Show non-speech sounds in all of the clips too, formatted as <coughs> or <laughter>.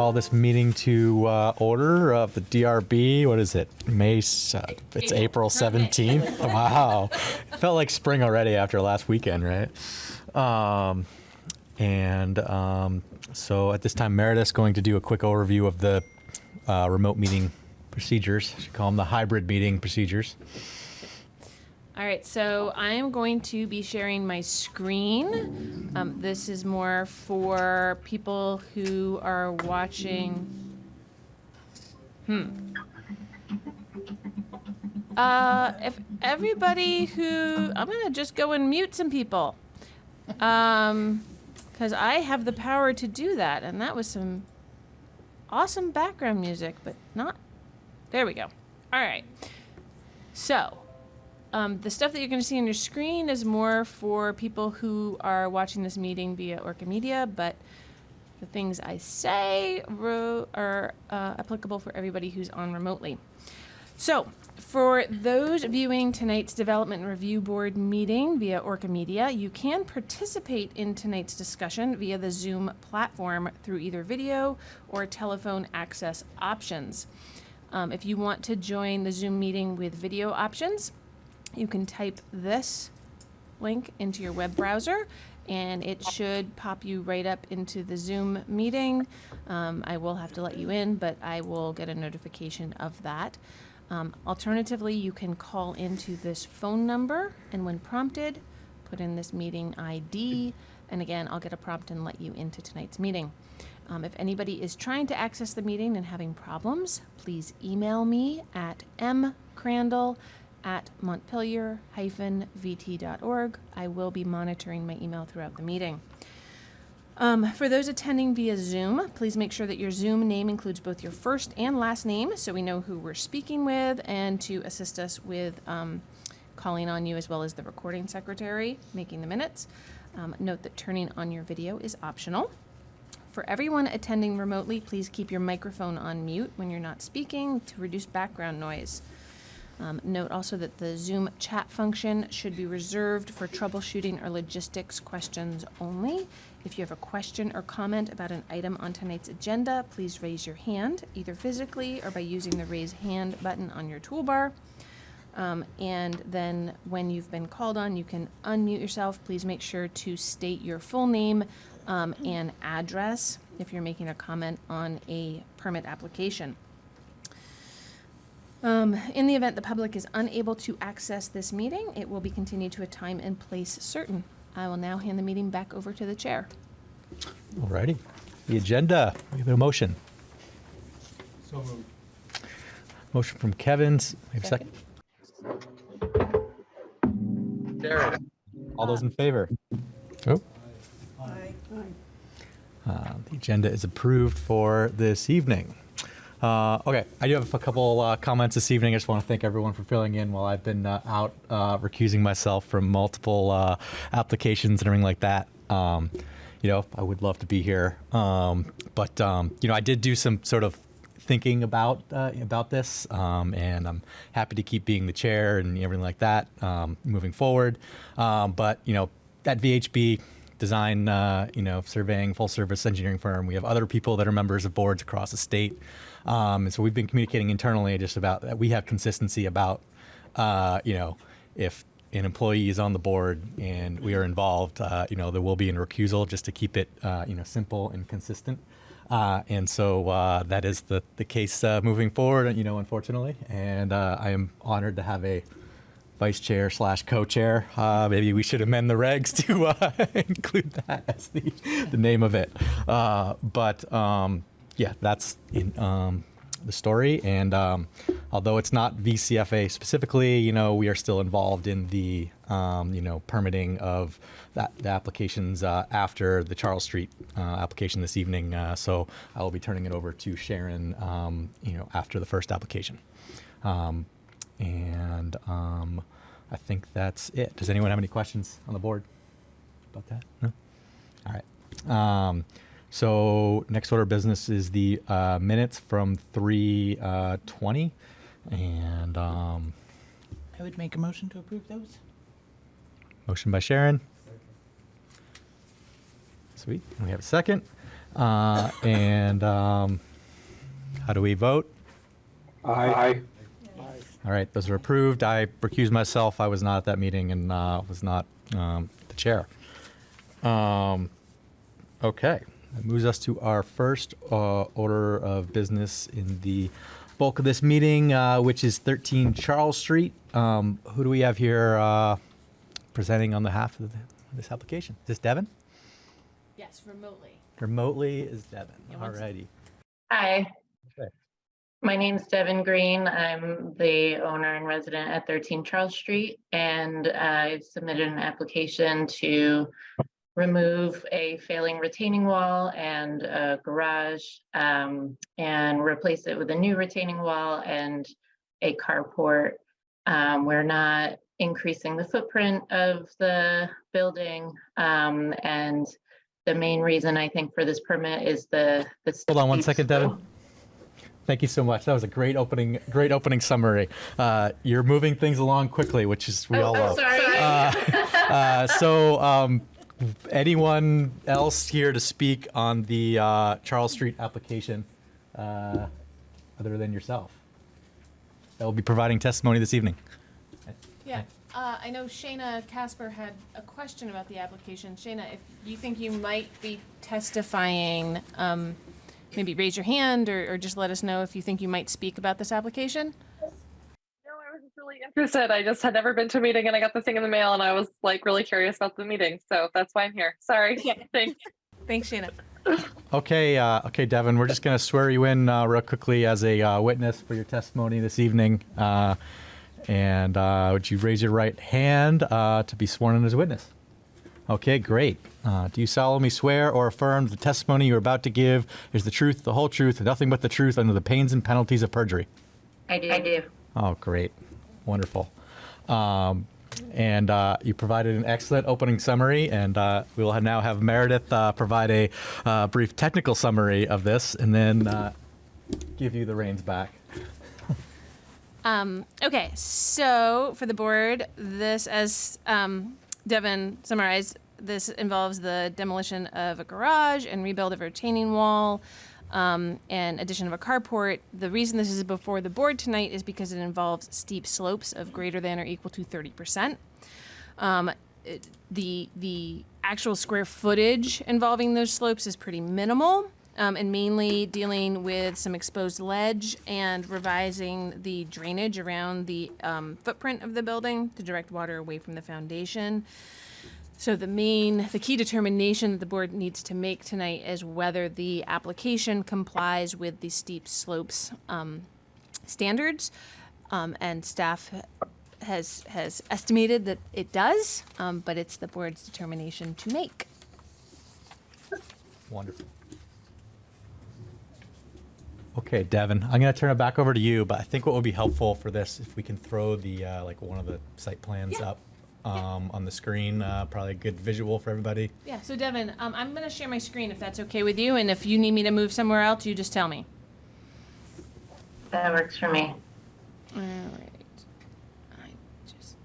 call this meeting to uh, order of the DRB. What is it? May, uh, it's April 17th. <laughs> Wow. It Felt like spring already after last weekend, right? Um, and um, so at this time, Meredith's going to do a quick overview of the uh, remote meeting procedures. She call them the hybrid meeting procedures. All right, so I am going to be sharing my screen. Um, this is more for people who are watching. Hmm. Uh, if everybody who I'm gonna just go and mute some people, um, because I have the power to do that, and that was some awesome background music, but not. There we go. All right. So, um, the stuff that you're going to see on your screen is more for people who are watching this meeting via Orca Media, but the things I say are uh, applicable for everybody who's on remotely. So, for those viewing tonight's Development Review Board meeting via Orca Media, you can participate in tonight's discussion via the Zoom platform through either video or telephone access options. Um, if you want to join the Zoom meeting with video options, you can type this link into your web browser and it should pop you right up into the Zoom meeting. Um, I will have to let you in, but I will get a notification of that. Um, alternatively, you can call into this phone number and when prompted, put in this meeting ID. And again, I'll get a prompt and let you into tonight's meeting. Um, if anybody is trying to access the meeting and having problems, please email me at mcrandall at montpelier-vt.org. I will be monitoring my email throughout the meeting. Um, for those attending via Zoom, please make sure that your Zoom name includes both your first and last name so we know who we're speaking with and to assist us with um, calling on you as well as the recording secretary making the minutes. Um, note that turning on your video is optional. For everyone attending remotely, please keep your microphone on mute when you're not speaking to reduce background noise. Um, note also that the Zoom chat function should be reserved for troubleshooting or logistics questions only. If you have a question or comment about an item on tonight's agenda, please raise your hand, either physically or by using the raise hand button on your toolbar. Um, and then when you've been called on, you can unmute yourself. Please make sure to state your full name um, and address if you're making a comment on a permit application. Um, in the event the public is unable to access this meeting, it will be continued to a time and place certain. I will now hand the meeting back over to the chair. Alrighty. The agenda. We have a motion. So moved. Motion from Kevin's. We have a second. Jared. All those in favor? Oh. Uh, The agenda is approved for this evening. Uh, Okay, I do have a couple uh, comments this evening. I just want to thank everyone for filling in while I've been uh, out uh, recusing myself from multiple uh, applications and everything like that. Um, You know, I would love to be here. Um, But, um, you know, I did do some sort of thinking about uh, about this, um, and I'm happy to keep being the chair and everything like that um, moving forward. Um, but you know, at VHB design, you know, surveying full service engineering firm, we have other people that are members of boards across the state, um, and so we've been communicating internally just about that. We have consistency about, uh, you know, if an employee is on the board and we are involved, uh, you know, there will be a recusal just to keep it, uh, you know, simple and consistent. Uh, and so uh, that is the, the case uh, moving forward, you know, unfortunately. And I am honored to have a vice chair slash co-chair. Uh, maybe we should amend the regs to uh, <laughs> include that as the, the name of it. Uh, but um, yeah, that's in, um, the story. And um, although it's not VCFA specifically, you know, we are still involved in the, um, you know, permitting of that the applications uh, after the Charles Street uh, application this evening. Uh, so I will be turning it over to Sharon, um, you know, after the first application. Um, and um, I think that's it. Does anyone have any questions on the board about that? No? All right. So next order of business is the uh, minutes from 320. and um, I would make a motion to approve those. motion by Sharon. Sweet. And we have a second. Uh, and um, how do we vote? Aye. All right, those are approved. I recused myself. I was not at that meeting and uh, was not um, the chair. Um, okay, that moves us to our first uh, order of business in the bulk of this meeting, uh, which is 13 Charles Street. Um, who do we have here uh, presenting on behalf of the, this application? Is this Devin? Yes, remotely. Remotely is Devin. Yeah, All righty. Hi. Okay. My name's Devin Green. I'm the owner and resident at 13 Charles Street, and I've submitted an application to remove a failing retaining wall and a garage um, and replace it with a new retaining wall and a carport. Um, We're not increasing the footprint of the building. um, And the main reason I think for this permit is the. the Hold on one second, steep second, Devin. Thank you so much. That was a great opening, great opening summary. Uh, you're moving things along quickly, which is we Oh, all I'm love. sorry. Uh, <laughs> so, um, anyone else here to speak on the uh, Charles Street application, uh, other than yourself, that will be providing testimony this evening? Yeah, uh, I know Shayna Casper had a question about the application. Shayna, if you think you might be testifying, um, maybe raise your hand or, or just let us know if you think you might speak about this application. No, I was just really interested. I just had never been to a meeting and I got the thing in the mail and I was like really curious about the meeting. So that's why I'm here. Sorry. Yeah. <laughs> Thanks. Thanks, Shayna. <laughs> Okay, uh, okay, Devin, we're just going to swear you in uh, real quickly as a uh, witness for your testimony this evening. Uh, and uh, would you raise your right hand uh, to be sworn in as a witness? Okay, great. Uh, do you solemnly swear or affirm the testimony you're about to give is the truth, the whole truth, and nothing but the truth under the pains and penalties of perjury? I do. I do. Oh, great. Wonderful. Um, and uh, you provided an excellent opening summary, and uh, we will now have Meredith uh, provide a uh, brief technical summary of this and then uh, give you the reins back. Um, okay, so for the board, this, as um, Devin summarized, this involves the demolition of a garage and rebuild of a retaining wall um, and addition of a carport. The reason this is before the board tonight is because it involves steep slopes of greater than or equal to 30%. Um, it- the the actual square footage involving those slopes is pretty minimal, um, and mainly dealing with some exposed ledge and revising the drainage around the um, footprint of the building to direct water away from the foundation. So the main, the key determination that the board needs to make tonight is whether the application complies with the steep slopes um, standards, um, and staff has has estimated that it does, um, but it's the board's determination to make. Wonderful. Okay, Devin, I'm going to turn it back over to you, but I think what would be helpful for this, if we can throw the, uh, like, one of the site plans Yeah. up um, on the screen, uh, probably a good visual for everybody. Yeah. So Devin, um, I'm gonna share my screen if that's okay with you, and if you need me to move somewhere else, you just tell me. That works for me. All right. I just.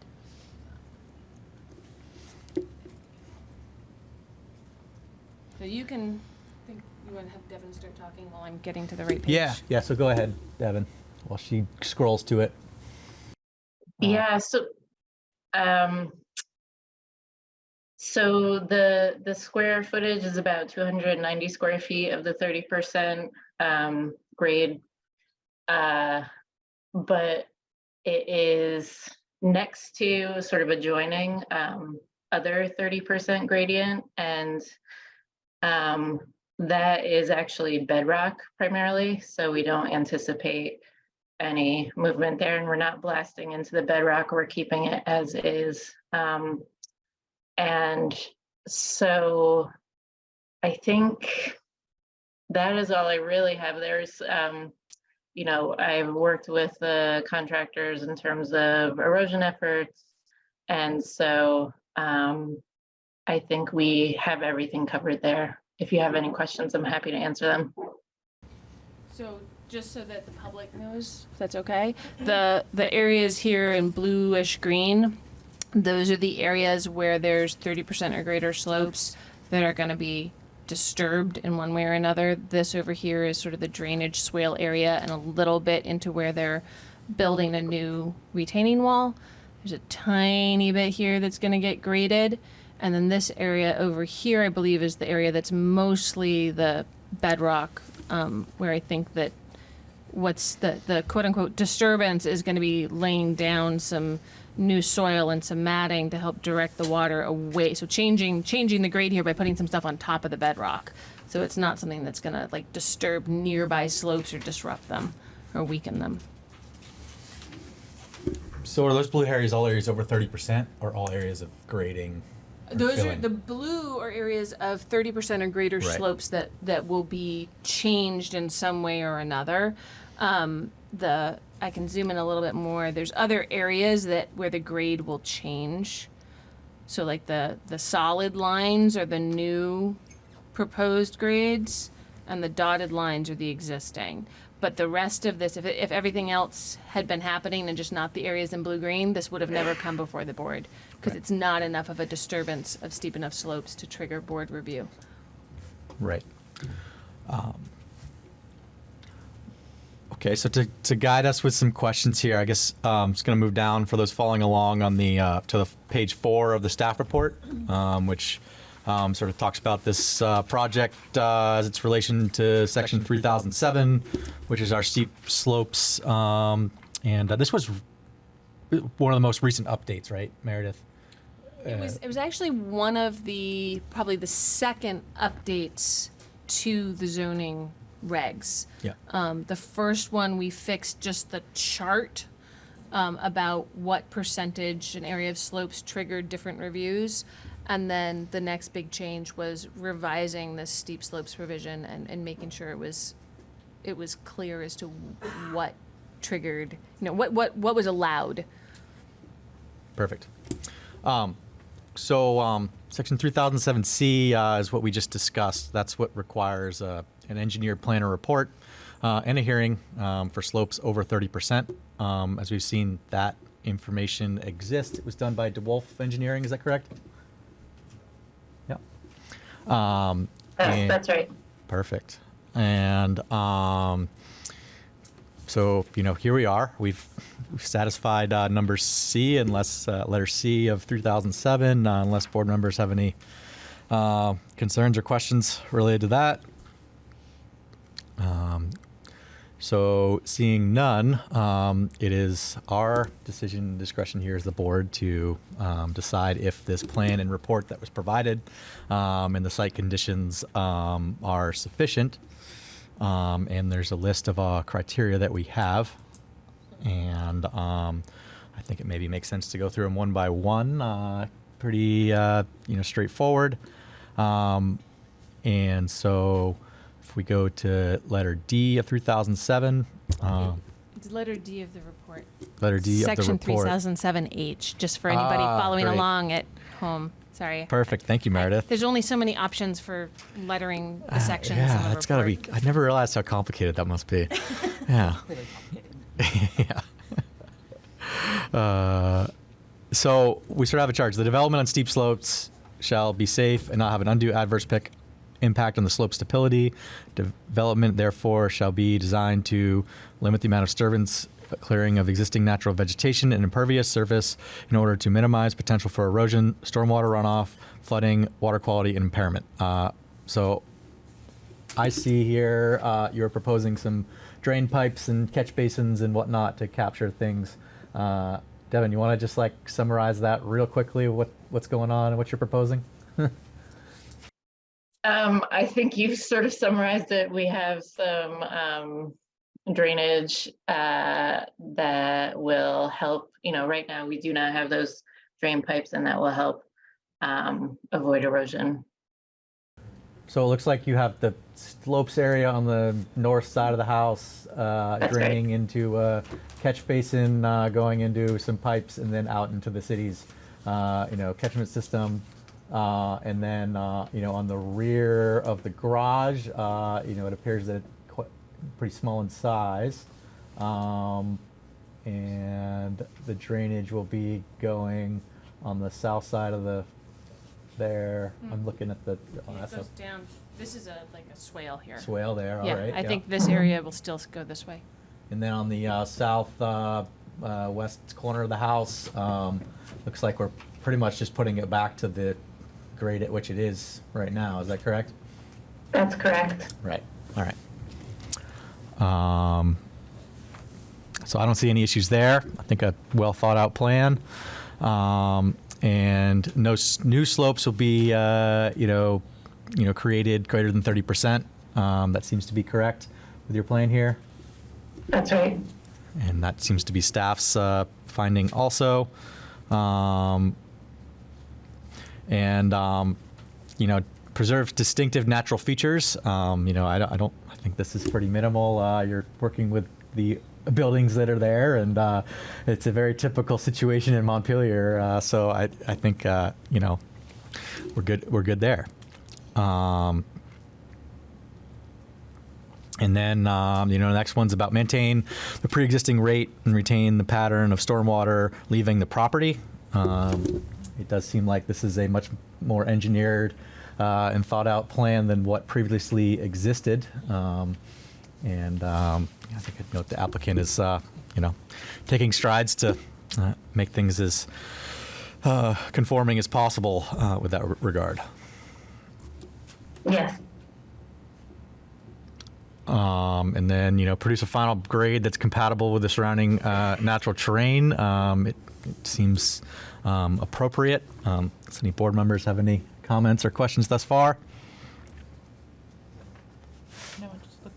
So you can. Think you want to have Devin start talking while I'm getting to the right page. Yeah, yeah. So go ahead, Devin, while she scrolls to it. Yeah, so, um, so the, the square footage is about two hundred and ninety square feet of the thirty percent, um, grade. Uh, but it is next to sort of adjoining, um, other thirty percent gradient and, um, that is actually bedrock primarily, so we don't anticipate any movement there and we're not blasting into the bedrock, we're keeping it as is. Um, and so I think that is all I really have. There's, um, you know, I've worked with the contractors in terms of erosion efforts. And so, um, I think we have everything covered there. If you have any questions, I'm happy to answer them. So just so that the public knows, if that's okay, the the areas here in bluish green, those are the areas where there's 30% or greater slopes that are going to be disturbed in one way or another. This over here is sort of the drainage swale area and a little bit into where they're building a new retaining wall. There's a tiny bit here that's going to get graded. And then this area over here, I believe, is the area that's mostly the bedrock, um, where I think that what's the, the quote unquote disturbance is going to be laying down some new soil and some matting to help direct the water away. So changing changing the grade here by putting some stuff on top of the bedrock. So it's not something that's going to like disturb nearby slopes or disrupt them or weaken them. So are those blue areas all areas over thirty percent, or all areas of grading? or Those are the blue are areas of 30% or greater Right. slopes that that will be changed in some way or another. Um, the I can zoom in a little bit more. There's other areas that where the grade will change. So like the the solid lines are the new proposed grades and the dotted lines are the existing. But the rest of this, if, if everything else had been happening and just not the areas in blue-green, this would have never come before the board. Because Right. it's not enough of a disturbance of steep enough slopes to trigger board review. Right. Um, okay, so to, to guide us with some questions here, I guess um, just going to move down for those following along on the uh, to the page four of the staff report, um, which um, sort of talks about this uh, project uh, as its relation to section 3007, which is our steep slopes. Um, and uh, this was one of the most recent updates, right, Meredith? It was, it was actually one of the, probably the second updates to the zoning regs. Yeah. Um, the first one, we fixed just the chart um, about what percentage an area of slopes triggered different reviews. And then the next big change was revising the steep slopes provision and, and making sure it was, it was clear as to what triggered, you know, what, what, what was allowed. Perfect. Um, so um, section 3007C uh, is what we just discussed. That's what requires uh, an engineered planner report uh, and a hearing um, for slopes over 30%. Um, as we've seen, that information exists. It was done by DeWolf Engineering. Is that correct? Yep. Um, That's, that's right. Perfect. And um, so, you know, here we are. We've, we've satisfied uh, number C, unless uh, letter C of 3007, uh, unless board members have any uh, concerns or questions related to that. Um, so, seeing none, um, it is our decision and discretion here as the board to um, decide if this plan and report that was provided um, and the site conditions um, are sufficient. Um, and there's a list of uh, criteria that we have. And um, I think it maybe makes sense to go through them one by one. Uh, pretty, uh, you know, straightforward. And so if we go to letter D of 3007, um, It's letter D of the report. letter D Section of the report. 3007H, just for anybody Ah, following great. along at home. Sorry. Perfect. Thank you, Meredith. There's only so many options for lettering the sections in Uh, yeah, the that's got to be. I never realized how complicated that must be. <laughs> yeah. <laughs> yeah. <laughs> Uh, so we sort of have a charge. The development on steep slopes shall be safe and not have an undue adverse pic impact on the slope stability. Development, therefore, shall be designed to limit the amount of disturbance, clearing of existing natural vegetation and impervious surface in order to minimize potential for erosion, stormwater runoff, flooding, water quality, and impairment. Uh, so I see here uh, you're proposing some drain pipes and catch basins and whatnot to capture things. Uh, Devin, you want to just like summarize that real quickly? What what's going on and what you're proposing? <laughs> Um, I think you've sort of summarized it. We have some um, drainage uh, that will help. You know, right now we do not have those drain pipes, and that will help um, avoid erosion. So it looks like you have the slopes area on the north side of the house uh, That's right. draining into a catch basin, uh, going into some pipes, and then out into the city's, uh, you know, catchment system. Uh, and then, uh, you know, on the rear of the garage, uh, you know, it appears that it's quite, pretty small in size. Um, and the drainage will be going on the south side of the, there. I'm looking at the, oh, Yeah, that's it a- goes down This is a, like a swale here. swale there, all Yeah, right. I think this area will still s- go this way. And then on the uh, south uh, uh, west corner of the house, um, looks like we're pretty much just putting it back to the grade at which it is right now. Is that correct? That's correct. Right. All right. Um, so I don't see any issues there. I think a well thought out plan. Um, and no s- new slopes will be, uh, you know, you know, created greater than 30%. Um, that seems to be correct with your plan here. That's right. And that seems to be staff's uh, finding also. Um, and, um, you know, preserve distinctive natural features. Um, you know, I don't, I don't, I think this is pretty minimal. Uh, you're working with the buildings that are there, and uh, it's a very typical situation in Montpelier. Uh, so I, I think, uh, you know, we're good, we're good there. Um, and then, um, you know, the next one's about maintain the pre-existing rate and retain the pattern of stormwater leaving the property. Um, it does seem like this is a much more engineered uh, and thought-out plan than what previously existed. Um, and um, I think I'd note the applicant is, uh, you know, taking strides to uh, make things as uh, conforming as possible uh, with that regard. Yes. um, and then you know produce a final grade that's compatible with the surrounding uh, natural terrain. Um, it, it seems um, appropriate. Um, does any board members have any comments or questions thus far? No, it just looks,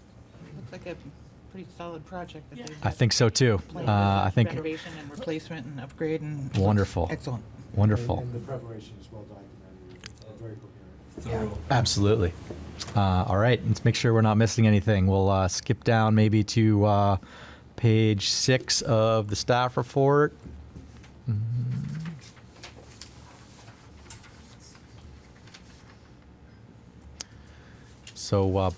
looks like a pretty solid project that they've I think so too. Uh, I think Renovation and replacement and upgrade and. Wonderful. Excellent. wonderful. And the preparation is well documented, very coherent. Absolutely. Uh, all right, let's make sure we're not missing anything. We'll uh, skip down maybe to uh, page six of the staff report. Mm. So, uh,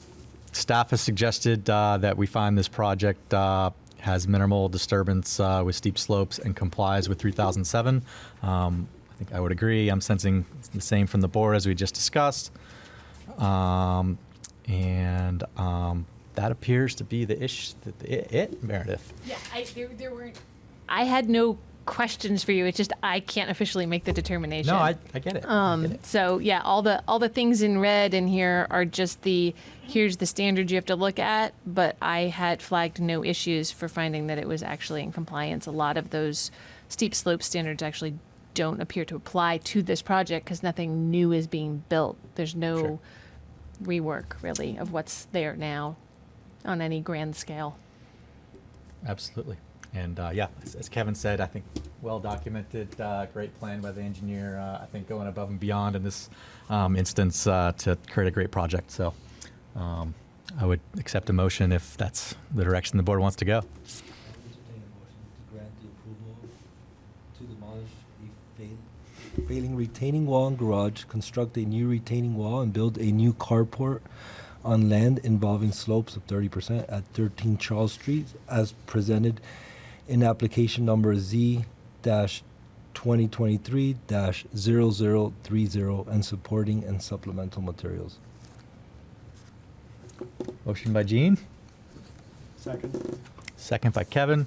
staff has suggested uh, that we find this project uh, has minimal disturbance with steep slopes and complies with 3007. Um, I think I would agree. I'm sensing the same from the board as we just discussed. Um, and um, that appears to be the ish, the, it, it, Meredith. Yeah, I, there, there weren't. I had no questions for you. It's just I can't officially make the determination. No, I, I get it. I get Um, it. so yeah, all the all the things in red in here are just the here's the standard you have to look at. But I had flagged no issues for finding that it was actually in compliance. A lot of those steep slope standards actually don't appear to apply to this project because nothing new is being built. There's no Sure. rework really of what's there now on any grand scale. Absolutely. And uh, yeah, as, as Kevin said, I think well documented, uh, great plan by the engineer. Uh, I think going above and beyond in this um, instance uh, to create a great project. So um, I would accept a motion if that's the direction the board wants to go. Failing retaining wall and garage, construct a new retaining wall, and build a new carport on land involving slopes of thirty percent at thirteen Charles Street, as presented in application number Z dash twenty twenty-three dash zero zero three zero and supporting and supplemental materials. Motion by Gene, Second? second by Kevin.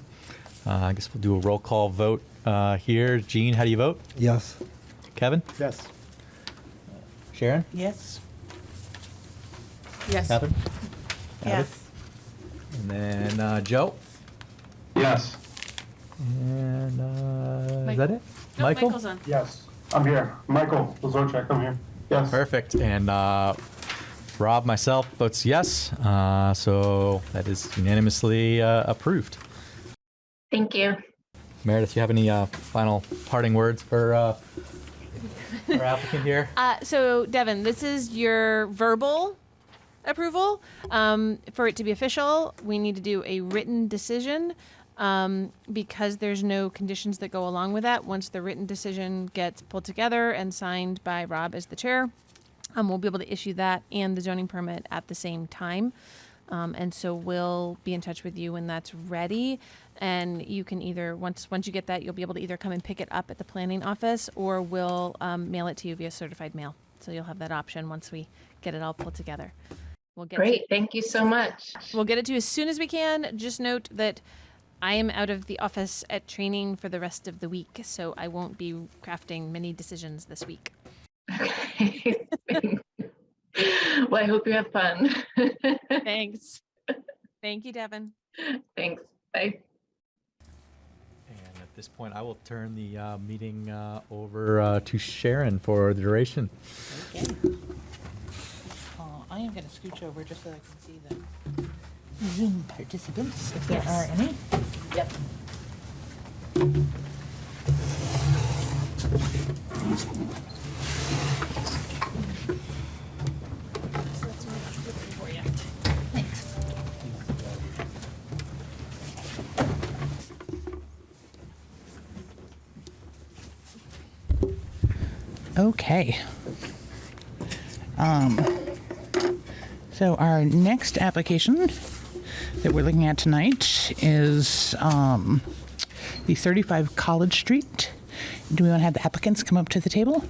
Uh, I guess we'll do a roll call vote uh, here. Gene, how do you vote? Yes. Kevin? Yes. Sharon? Yes. Yes. Catherine? Yes. And then uh, Joe? Yes. And uh, is Mike- that it? No, Michael? Michael's on. Yes. I'm here. Michael Lazorchak, I'm here. Yes. Perfect. And uh, Rob, myself, votes yes. Uh, so that is unanimously uh, approved. Thank you. Meredith, you have any uh, final parting words for uh, our applicant here? <laughs> Uh, so, Devin, this is your verbal approval. Um, for it to be official, we need to do a written decision um, because there's no conditions that go along with that. Once the written decision gets pulled together and signed by Rob as the chair, um, we'll be able to issue that and the zoning permit at the same time. Um, and so we'll be in touch with you when that's ready. And you can either once once you get that, you'll be able to either come and pick it up at the planning office, or we'll um, mail it to you via certified mail. So you'll have that option once we get it all pulled together. We'll get Great, thank you so much. We'll get it to you as soon as we can. Just note that I am out of the office at training for the rest of the week, so I won't be crafting many decisions this week. Okay. <laughs> Well, I hope you have fun. <laughs> Thanks. Thank you, Devin. Thanks, bye. And at this point, I will turn the uh, meeting uh, over uh, to Sharon for the duration. Uh, I am gonna scooch over just so I can see the Zoom participants, if there are any. Yep. Okay. Um, so our next application that we're looking at tonight is um, the 35 College Street. Do we want to have the applicants come up to the table?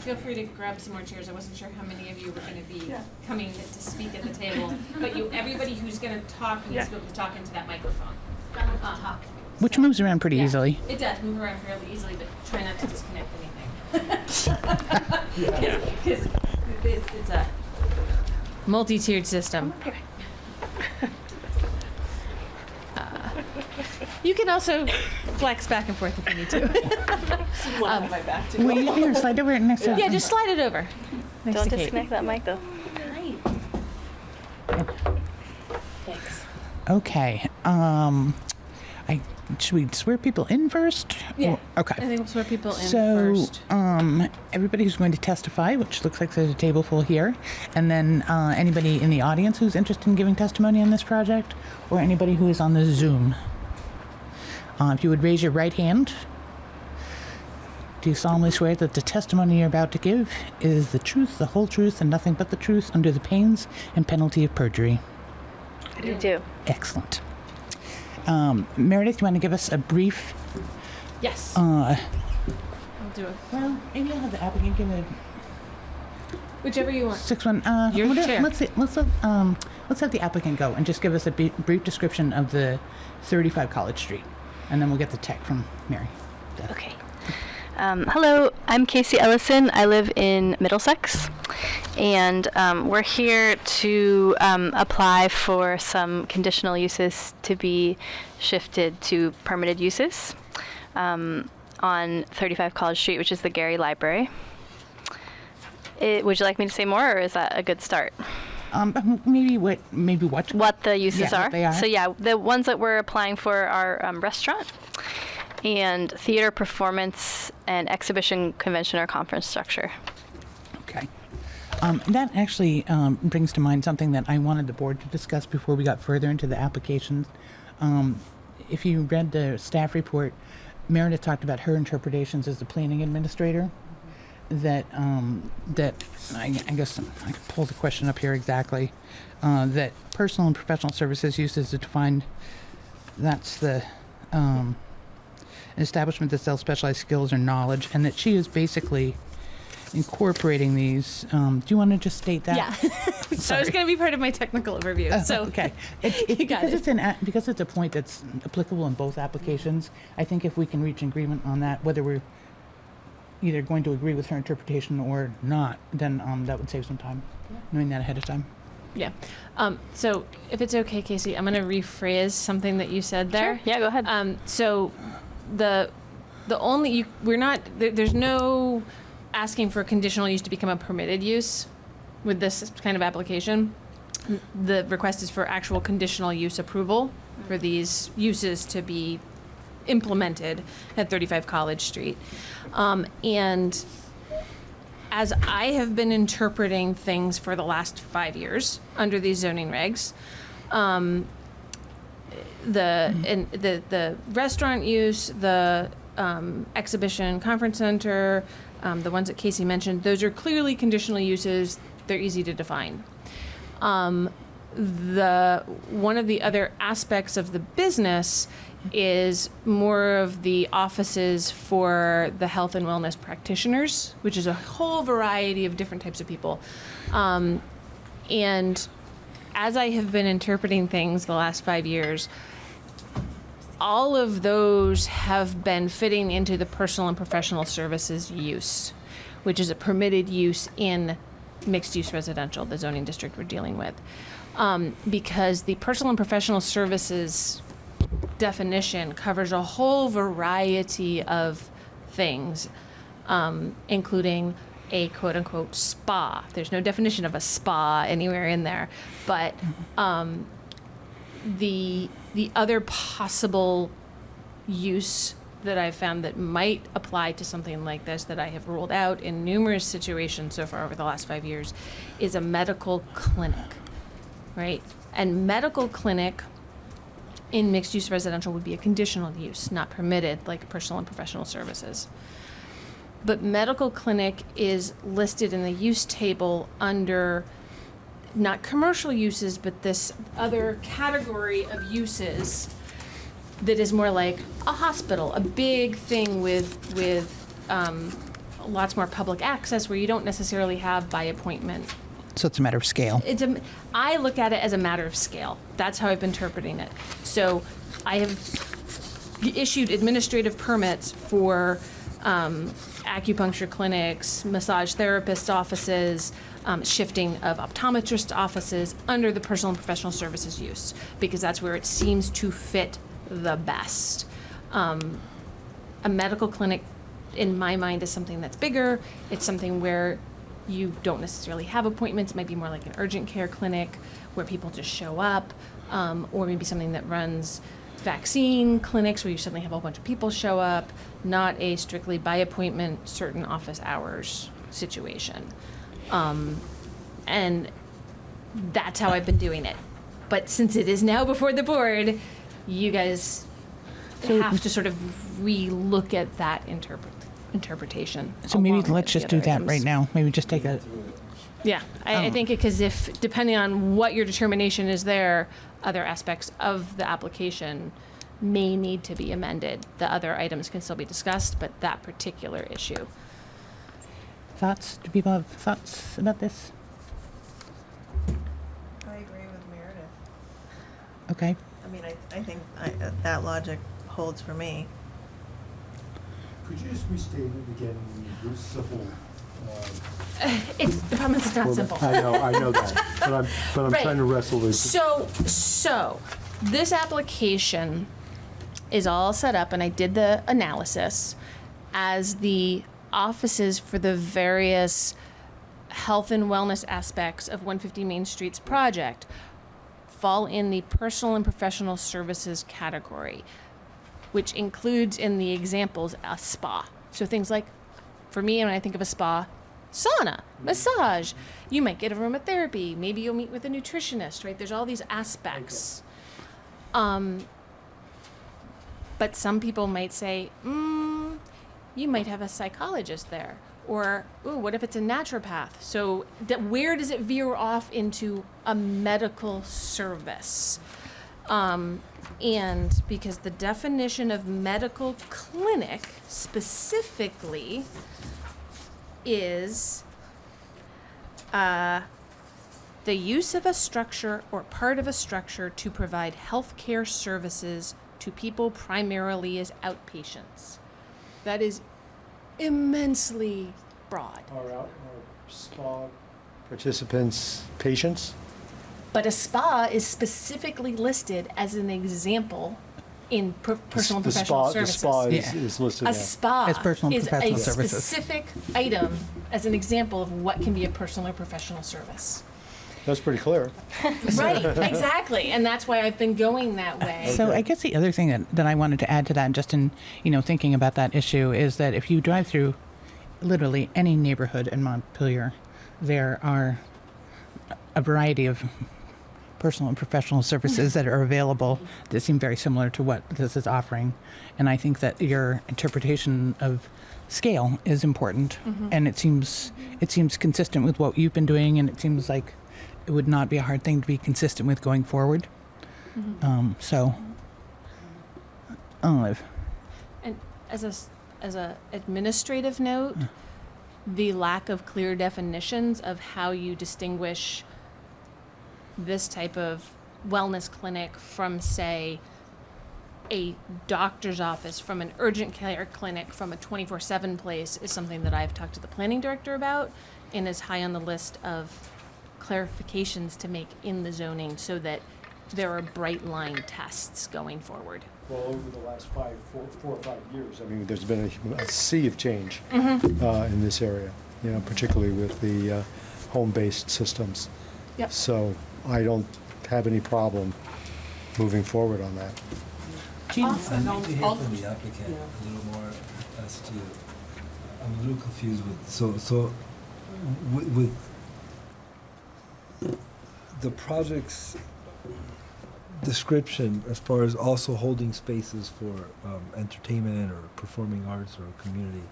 Feel free to grab some more chairs. I wasn't sure how many of you were going to be coming to speak at the table, but you, everybody who's going to talk needs to be able to talk into that microphone. Uh, Which moves around pretty Yeah. easily. It does move around fairly easily, but try not to disconnect anything. <laughs> Because <laughs> it's, it's a multi-tiered system. Uh, You can also flex back and forth if you need to. <laughs> Um, Wait, here, slide over next to Yeah, just slide it over. Next Don't disconnect that mic though. Okay. Um, I should we swear people in first? Yeah. Or- okay. I think we'll swear people in So, first. um, everybody who's going to testify, which looks like there's a table full here, and then uh, anybody in the audience who's interested in giving testimony on this project, or anybody who is on the Zoom. Uh, if you would raise your right hand, do you solemnly swear that the testimony you're about to give is the truth, the whole truth, and nothing but the truth under the pains and penalty of perjury? I do. Excellent. Um, Meredith, you want to give us a brief? Yes. Uh, I'll do it. well, maybe I'll have the applicant give a Whichever you want. Six one. Uh, Your what- chair. Let's see, let's let, um let's have the applicant go and just give us a b- brief description of the 35 College Street, and then we'll get the tech from Mary. Okay. Um, hello, I'm Casey Ellison. I live in Middlesex, and um, we're here to um, apply for some conditional uses to be shifted to permitted uses um, on 35 College Street, which is the Gary Library. It, would you like me to say more, or is that a good start? Um, maybe what maybe what what the uses Yeah, are. they are. So yeah, the ones that we're applying for are um, restaurant and theater performance and exhibition, convention, or conference structure. Okay. Um, that actually um, brings to mind something that I wanted the board to discuss before we got further into the applications. Um, if you read the staff report, Meredith talked about her interpretations as the planning administrator. That um, that I, I guess I can pull the question up here exactly. Uh, that personal and professional services uses defined. That's the um, an establishment that sells specialized skills or knowledge, and that she is basically incorporating these. Um, do you want to just state that? Yeah. so it's going to be part of my technical overview. Oh, so okay, <laughs> it, it, You got because it. it's an a- because it's a point that's applicable in both applications. I think if we can reach agreement on that, whether we're either going to agree with her interpretation or not, then um, that would save some time, knowing that ahead of time. Yeah. Um, so if it's okay, Casey, I'm going to rephrase something that you said there. Sure. Yeah, go ahead. Um, so the the only you, we're not there, there's no asking for conditional use to become a permitted use with this kind of application. The request is for actual conditional use approval for these uses to be implemented at 35 College Street. Um, and as I have been interpreting things for the last five years under these zoning regs, um, the and the the restaurant use, the um, exhibition conference center, um, the ones that Casey mentioned, those are clearly conditional uses. They're easy to define. Um, the one of the other aspects of the business is more of the offices for the health and wellness practitioners, which is a whole variety of different types of people. Um, and as I have been interpreting things the last five years, all of those have been fitting into the personal and professional services use, which is a permitted use in mixed use residential, the zoning district we're dealing with. Um, because the personal and professional services definition covers a whole variety of things, um, including a quote unquote spa. There's no definition of a spa anywhere in there, but um, the the other possible use that I've found that might apply to something like this that I have ruled out in numerous situations so far over the last five years is a medical clinic, right? And medical clinic in mixed use residential would be a conditional use, not permitted like personal and professional services. But medical clinic is listed in the use table under not commercial uses, but this other category of uses that is more like a hospital, a big thing with with um, lots more public access, where you don't necessarily have by appointment. So it's a matter of scale. It's a. I look at it as a matter of scale. That's how I've been interpreting it. So, I have issued administrative permits for um, acupuncture clinics, massage therapist offices, um, shifting of optometrist offices under the personal and professional services use because that's where it seems to fit the best. Um, a medical clinic, in my mind, is something that's bigger. It's something where you don't necessarily have appointments. It might be more like an urgent care clinic where people just show up, um, or maybe something that runs vaccine clinics where you suddenly have a whole bunch of people show up, not a strictly by appointment, certain office hours situation. Um, and that's how I've been doing it. But since it is now before the board, you guys have to sort of re-look at that interpret interpretation. So maybe let's just do that items. right now. Maybe just take a, Yeah, I, I think because if depending on what your determination is there, other aspects of the application may need to be amended. The other items can still be discussed, but that particular issue. thoughts? Do people have thoughts about this? I agree with Meredith. Okay. I mean, I, I think I, uh, that logic holds for me. Could you just restate it again in real simple? uh, Um, it's the problem is it's not simple. I know, I know that, <laughs> but I'm, but I'm Right. trying to wrestle with. So, so this application is all set up, and I did the analysis as the offices for the various health and wellness aspects of 150 Main Street's project fall in the personal and professional services category, which includes in the examples a spa. So things like, for me, when I think of a spa, sauna, massage. You might get aromatherapy. Maybe you'll meet with a nutritionist, right? There's all these aspects. Um, but some people might say, mm, you might have a psychologist there. Or, ooh, what if it's a naturopath? So, where does it veer off into a medical service? Um, and because the definition of medical clinic specifically is uh, the use of a structure or part of a structure to provide healthcare services to people primarily as outpatients. That is immensely broad. Are out, are spa participants patients? But a spa is specifically listed as an example in per- personal and The professional spa- services. The spa is, Yeah. is listed A there. spa As personal and is professional a services. specific item as an example of what can be a personal or professional service. That's pretty clear. <laughs> right, exactly. And that's why I've been going that way. So I guess the other thing that, that I wanted to add to that, just in you know thinking about that issue, is that if you drive through literally any neighborhood in Montpelier, there are a variety of personal and professional services that are available that seem very similar to what this is offering. And I think that your interpretation of scale is important, and it seems it seems consistent with what you've been doing, and it seems like it would not be a hard thing to be consistent with going forward. Um, so, Olive. And as a as a administrative note, the lack of clear definitions of how you distinguish this type of wellness clinic from, say, a doctor's office, from an urgent care clinic, from a 24 7 place is something that I've talked to the planning director about and is high on the list of clarifications to make in the zoning so that there are bright line tests going forward. Well, over the last five, four, four or five years, I mean, there's been a, a sea of change Mm-hmm. uh, in this area, you know, particularly with the uh, home-based systems. Yep. So I don't have any problem moving forward on that. Jean? I need to hear from the applicant a little more as to, I'm a little confused with, so, so with, with the project's description as far as also holding spaces for um, entertainment or performing arts or community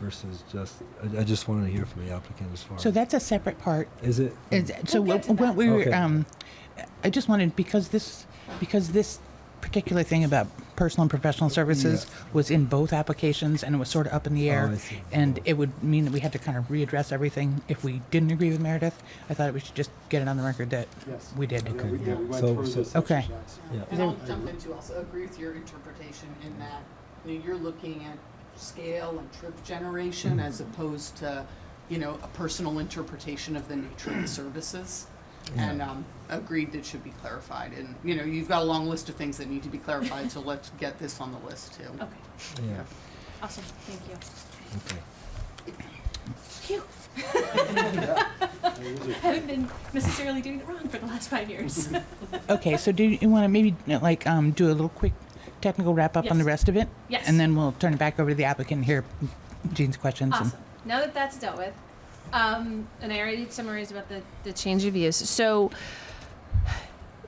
versus just, I, I just wanted to hear from the applicant as far So as, that's a separate part. is it? Is- So We'll what, to what that. we were, um, I just wanted, because this, because this particular thing about personal and professional services was in both applications and it was sort of up in the Oh, air. I see. And it would mean that we had to kind of readdress everything if we didn't agree with Meredith. I thought we should just get it on the record that Yes. we did. Yeah, we did. We went So- through so- this Okay. exercise. Yeah. And I'll jump into also agree with your interpretation in that, you know, you're looking at scale and trip generation as opposed to, you know, a personal interpretation of the nature of the services. And, um, agreed that should be clarified. And, you know, you've got a long list of things that need to be clarified, so let's get this on the list too. Okay, Yeah, awesome. Thank you. okay. Phew. <laughs> Haven't been necessarily doing it wrong for the last five years. Okay, so do you want to maybe like um, do a little quick technical wrap up on the Yes. rest of it? Yes. And then we'll turn it back over to the applicant and hear Jean's questions. and- Awesome. Now that that's dealt with, um, and I already summarized about the, the change of use. So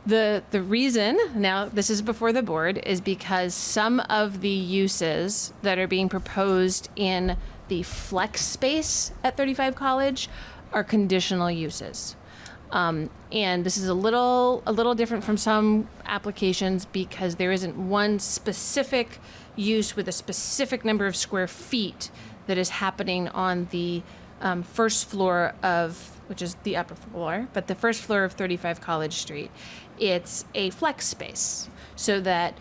the the reason now this is before the board is because some of the uses that are being proposed in the flex space at 35 College are conditional uses. Um, and this is a little a little different from some applications because there isn't one specific use with a specific number of square feet that is happening on the um, first floor of which is the upper floor, but the first floor of 35 College Street. It's a flex space so that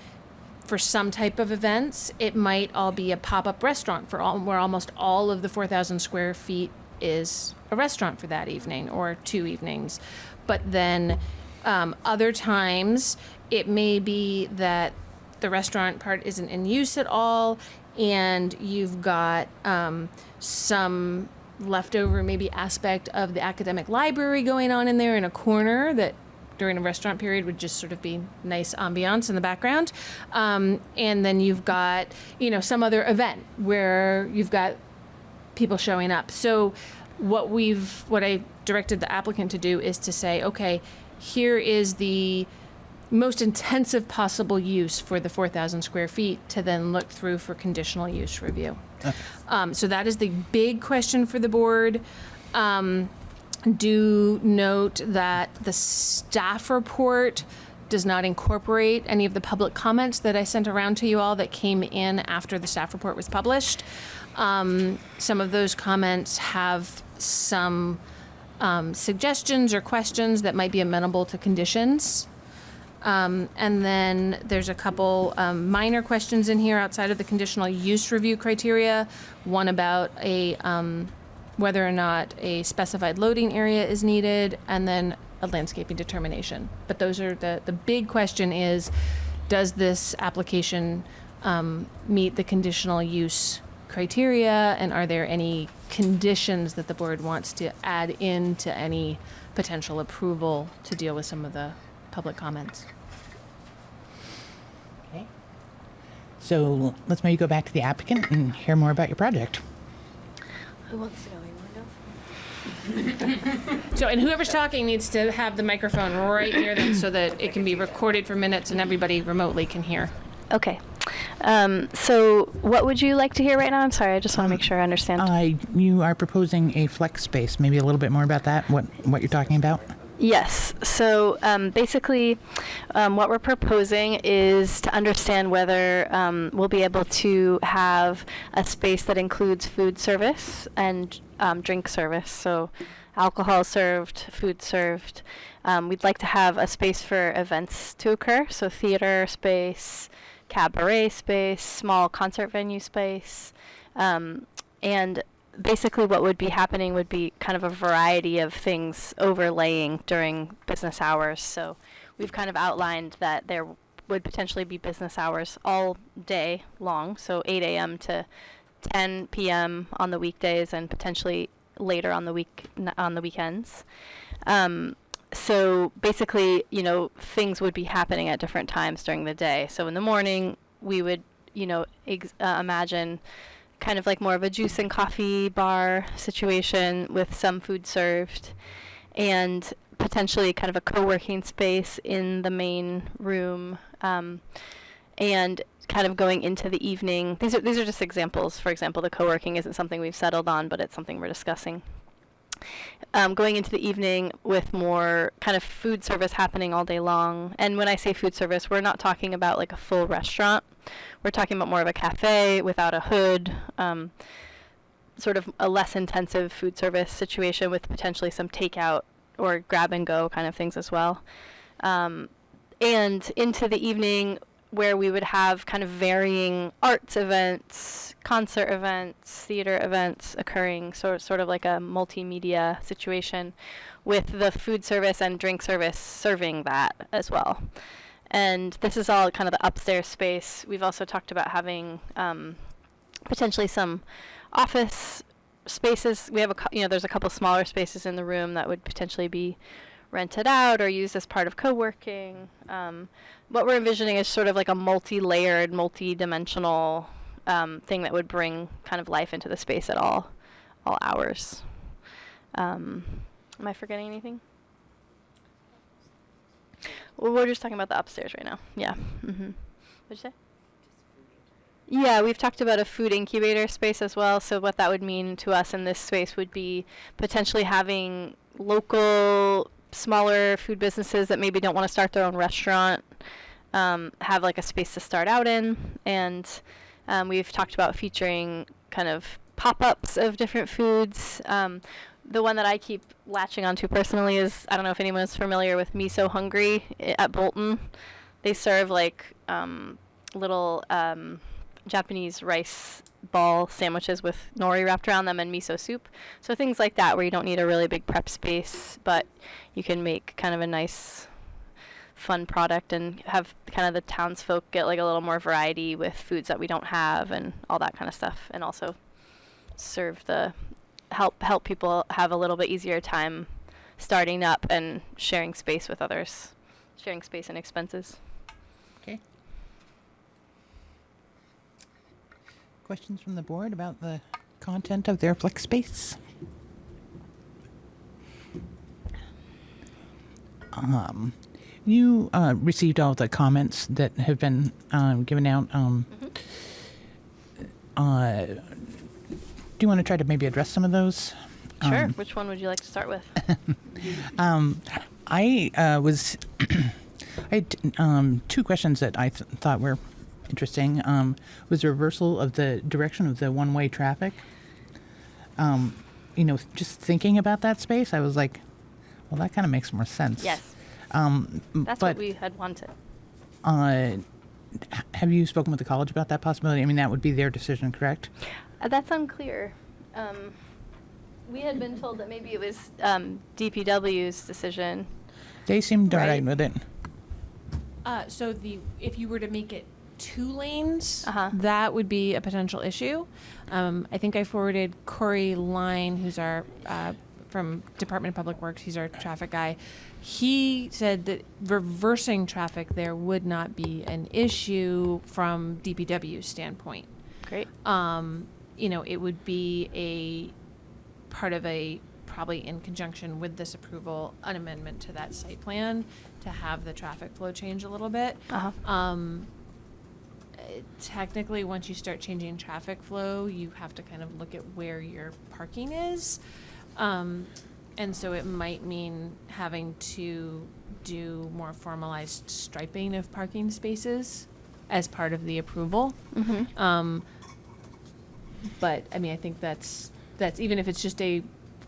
for some type of events, it might all be a pop-up restaurant for all, where almost all of the 4,000 square feet is a restaurant for that evening or two evenings. But then um, other times, it may be that the restaurant part isn't in use at all, and you've got um, some leftover maybe aspect of the academic library going on in there in a corner that during a restaurant period would just sort of be nice ambiance in the background. Um, and then you've got, you know, some other event where you've got people showing up. So what we've what I directed the applicant to do is to say, okay, here is the most intensive possible use for the 4,000 square feet to then look through for conditional use review. Um, so that is the big question for the board. Um, do note that the staff report does not incorporate any of the public comments that I sent around to you all that came in after the staff report was published. Um, some of those comments have some um, suggestions or questions that might be amenable to conditions. Um, and then there's a couple um, minor questions in here outside of the conditional use review criteria. One about a um, whether or not a specified loading area is needed, and then a landscaping determination. But those are the the big question is, does this application um, meet the conditional use criteria, and are there any conditions that the board wants to add in to any potential approval to deal with some of the public comments? Okay. So let's maybe go back to the applicant and hear more about your project. Who wants to go? You want to go? <laughs> So, and whoever's talking needs to have the microphone right near them so that it can be recorded for minutes and everybody remotely can hear. Okay. Um, so, what would you like to hear right now? I'm sorry, I just want to make sure I understand. Uh, you are proposing a flex space. Maybe a little bit more about that. What what you're talking about? Yes. So um, basically, um, what we're proposing is to understand whether um, we'll be able to have a space that includes food service and um, drink service. So, alcohol served, food served. Um, we'd like to have a space for events to occur. So, theater space, cabaret space, small concert venue space, um, and basically what would be happening would be kind of a variety of things overlaying during business hours. So we've kind of outlined that there would potentially be business hours all day long, so 8 a.m. to 10 p.m. on the weekdays and potentially later on the week on the weekends. Um, so basically, you know, things would be happening at different times during the day. So in the morning, we would, you know, ex- uh, imagine kind of like more of a juice and coffee bar situation with some food served and potentially kind of a co-working space in the main room um, and kind of going into the evening. These are these are just examples. For example the co-working isn't something we've settled on but it's something we're discussing um, going into the evening with more kind of food service happening all day long. And when I say food service, we're not talking about like a full restaurant. We're talking about more of a cafe without a hood, um, sort of a less intensive food service situation with potentially some takeout or grab and go kind of things as well. Um, and into the evening, where we would have kind of varying arts events, concert events, theater events occurring, so sort of like a multimedia situation, with the food service and drink service serving that as well. And this is all kind of the upstairs space. We've also talked about having um, potentially some office spaces. We have a, you know, there's a couple smaller spaces in the room that would potentially be rented out or used as part of co-working. Um, what we're envisioning is sort of like a multi-layered, multi-dimensional um, thing that would bring kind of life into the space at all, all hours. Um, am I forgetting anything? Well, we're just talking about the upstairs right now. Yeah. Mm-hmm. What'd you say? Yeah, we've talked about a food incubator space as well. So what that would mean to us in this space would be potentially having local smaller food businesses that maybe don't want to start their own restaurant um, have like a space to start out in. And um, we've talked about featuring kind of pop-ups of different foods. Um, the one that I keep latching onto personally is I don't know if anyone is familiar with Miso Hungry at Bolton. They serve like um, little um, Japanese rice ball sandwiches with nori wrapped around them and miso soup. So things like that where you don't need a really big prep space, but you can make kind of a nice fun product and have kind of the townsfolk get like a little more variety with foods that we don't have and all that kind of stuff and also serve the help help people have a little bit easier time starting up and sharing space with others sharing space and expenses Okay. Questions from the board about the content of their flex space? Um, you uh, received all the comments that have been um, given out. Um, uh, do you want to try to maybe address some of those? sure Um, which one would you like to start with <laughs> um, I uh, was <clears throat> I had um, two questions that I th- thought were interesting. Um, was the reversal of the direction of the one-way traffic. Um, you know, just thinking about that space, I was like, well, that kind of makes more sense. yes Um, that's but what we had wanted uh, have you spoken with the college about that possibility? I mean, that would be their decision, correct? Uh, that's unclear. Um, we had been told that maybe it was um, DPW's decision. They seemed all right Right. with it. Uh, so the if you were to make it two lanes, Uh-huh. that would be a potential issue. Um, I think I forwarded Corey Line, who's our uh, from Department of Public Works. He's our traffic guy. He said that reversing traffic there would not be an issue from DPW standpoint. Great. Um, you know, it would be a part of a probably in conjunction with this approval, an amendment to that site plan to have the traffic flow change a little bit. Uh-huh. Um, technically, once you start changing traffic flow, you have to kind of look at where your parking is. Um, And so it might mean having to do more formalized striping of parking spaces as part of the approval. Mhm. Um, but I mean, I think that's that's even if it's just a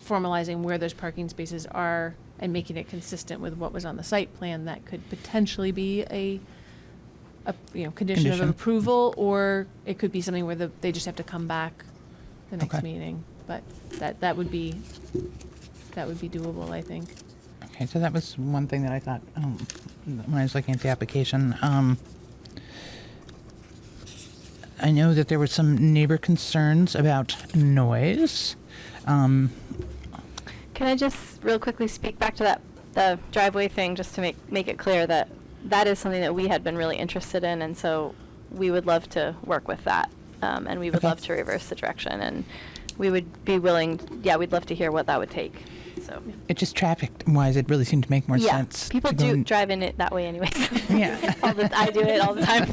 formalizing where those parking spaces are and making it consistent with what was on the site plan, that could potentially be a a you know condition, Condition. of approval, or it could be something where the, they just have to come back the next Okay. meeting. But that that would be that would be doable, I think. Okay, so that was one thing that I thought um, when I was looking at the application. Um, I know that there were some neighbor concerns about noise. Um, Can I just real quickly speak back to that the driveway thing, just to make make it clear that that is something that we had been really interested in, and so we would love to work with that, um, and we would Okay. love to reverse the direction, and we would be willing. Yeah, we'd love to hear what that would take. So it just traffic wise, it really seemed to make more yeah, sense. people to do in- drive in it that way anyways. <laughs> Yeah. <laughs> all the, I do it all the time.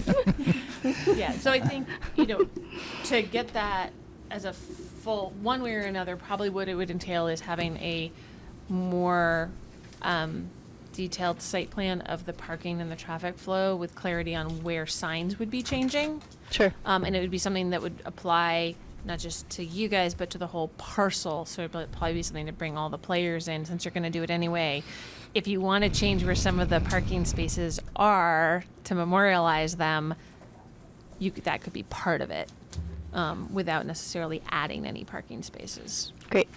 <laughs> yeah, so I think, you know, to get that as a full, one way or another, probably what it would entail is having a more um, detailed site plan of the parking and the traffic flow with clarity on where signs would be changing. Sure. Um, and it would be something that would apply not just to you guys, but to the whole parcel. So it'd probably be something to bring all the players in since you're going to do it anyway. If you want to change where some of the parking spaces are to memorialize them, you could, that could be part of it um, without necessarily adding any parking spaces. Great.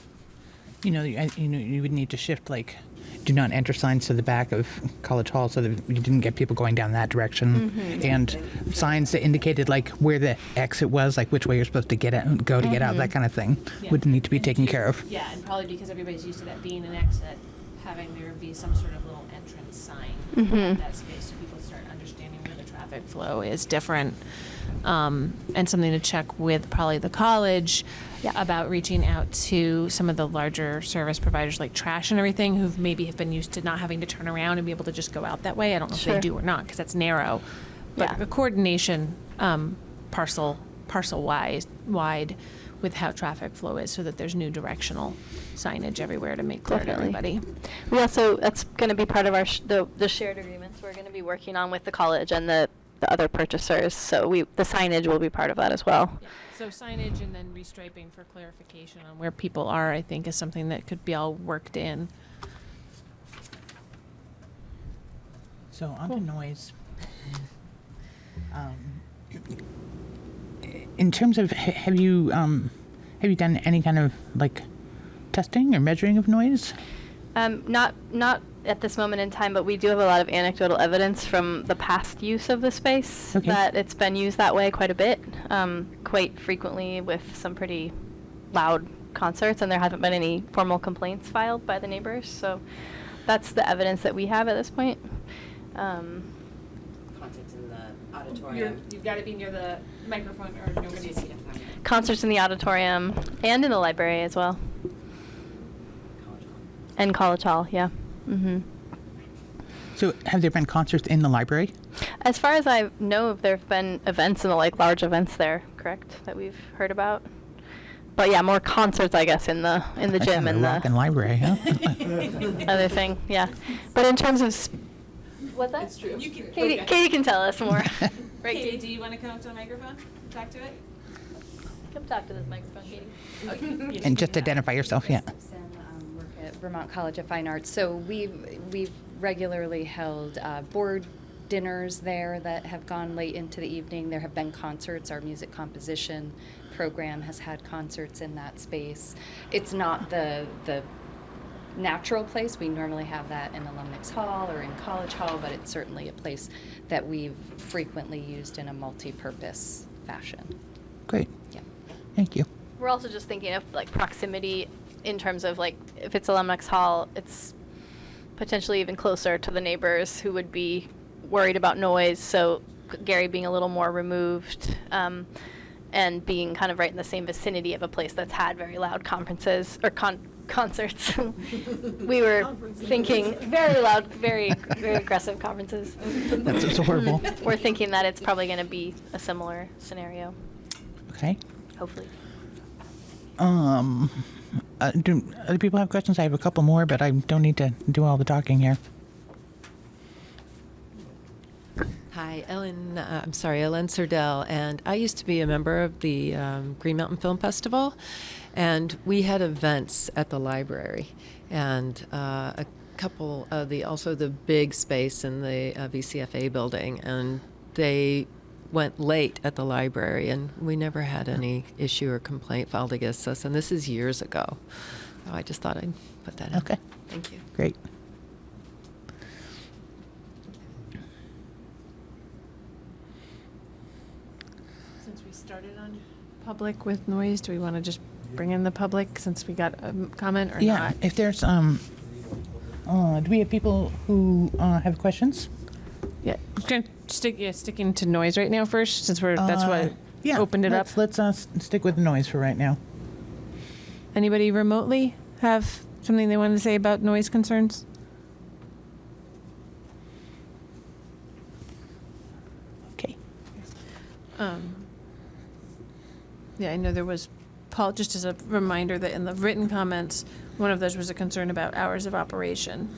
You know, you, you know, you would need to shift like do not enter signs to the back of College Hall so that you didn't get people going down that direction, Mhm. and signs that indicated like where the exit was, like which way you're supposed to get out, go to get out, that kind of thing, Yeah. would need to be taken care of. Yeah, and probably because everybody's used to that being an exit, having there be some sort of little entrance sign Mhm. in that space so people start understanding where the traffic flow is different. Um, and something to check with probably the college about reaching out to some of the larger service providers like trash and everything who maybe have been used to not having to turn around and be able to just go out that way. I don't know if they do or not because that's narrow. But Yeah. a coordination um, parcel parcel wide wide with how traffic flow is so that there's new directional signage everywhere to make clear Definitely. to everybody. We also that's going to be part of our sh- the the shared agreements we're going to be working on with the college and the the other purchasers. So we the signage will be part of that as well. So signage and then restriping for clarification on where people are, I think, is something that could be all worked in. So on to noise. Um, in terms of, have you um, have you done any kind of like testing or measuring of noise? Um, not not at this moment in time, but we do have a lot of anecdotal evidence from the past use of the space Okay. that it's been used that way quite a bit, um, quite frequently with some pretty loud concerts, and there haven't been any formal complaints filed by the neighbors. So that's the evidence that we have at this point. Um, Concerts in the You're, auditorium. you've got to be near the microphone or nobody's. concerts in the auditorium and in the library as well. And College Hall, yeah. Hmm So have there been concerts in the library? As far as I know, there have been events in the like large events there, correct? That we've heard about. But yeah, more concerts, I guess, in the in the That's gym in and the rockin' the library, huh? <laughs> <laughs> other thing. Yeah, but in terms of sp- what's that? It's true. You can, Katie, Katie can tell us more. <laughs> right, Katie, do you want to come up to the microphone? Talk to it? Come talk to this microphone, Katie. Okay. and just identify yourself, yeah. Vermont College of Fine Arts. So we've we've regularly held uh, board dinners there that have gone late into the evening. There have been concerts. Our music composition program has had concerts in that space. It's not the the natural place. We normally have that in Alumni Hall or in College Hall, but it's certainly a place that we've frequently used in a multi-purpose fashion. Great. Yeah. Thank you. We're also just thinking of like proximity in terms of like if it's Alumni Hall, it's potentially even closer to the neighbors who would be worried about noise. So Gary being a little more removed um, and being kind of right in the same vicinity of a place that's had very loud conferences or con- concerts. <laughs> we were thinking very loud, very very aggressive conferences. That's- that's horrible. We're thinking that it's probably going to be a similar scenario. Okay. Hopefully. Um, uh, do other people have questions? I have a couple more, but I don't need to do all the talking here. Hi, Ellen. Uh, I'm sorry, Ellen Serdell, and I used to be a member of the um, Green Mountain Film Festival, and we had events at the library, and uh, a couple of the also the big space in the uh, VCFA building, and they went late at the library, and we never had any issue or complaint filed against us, and this is years ago. So I just thought I'd put that in. Okay. Thank you. Great. Since we started on public with noise, do we want to just bring in the public since we got a comment or yeah. not? If there's um, uh, do we have people who uh, have questions? Yeah, we're gonna stick yeah, sticking to noise right now first, since we're that's Uh, what yeah, opened it up. let's, Let's uh, s- stick with the noise for right now. Anybody remotely have something they wanted to say about noise concerns? Okay. Um, yeah, I know there was, Paul, just as a reminder that in the written comments, one of those was a concern about hours of operation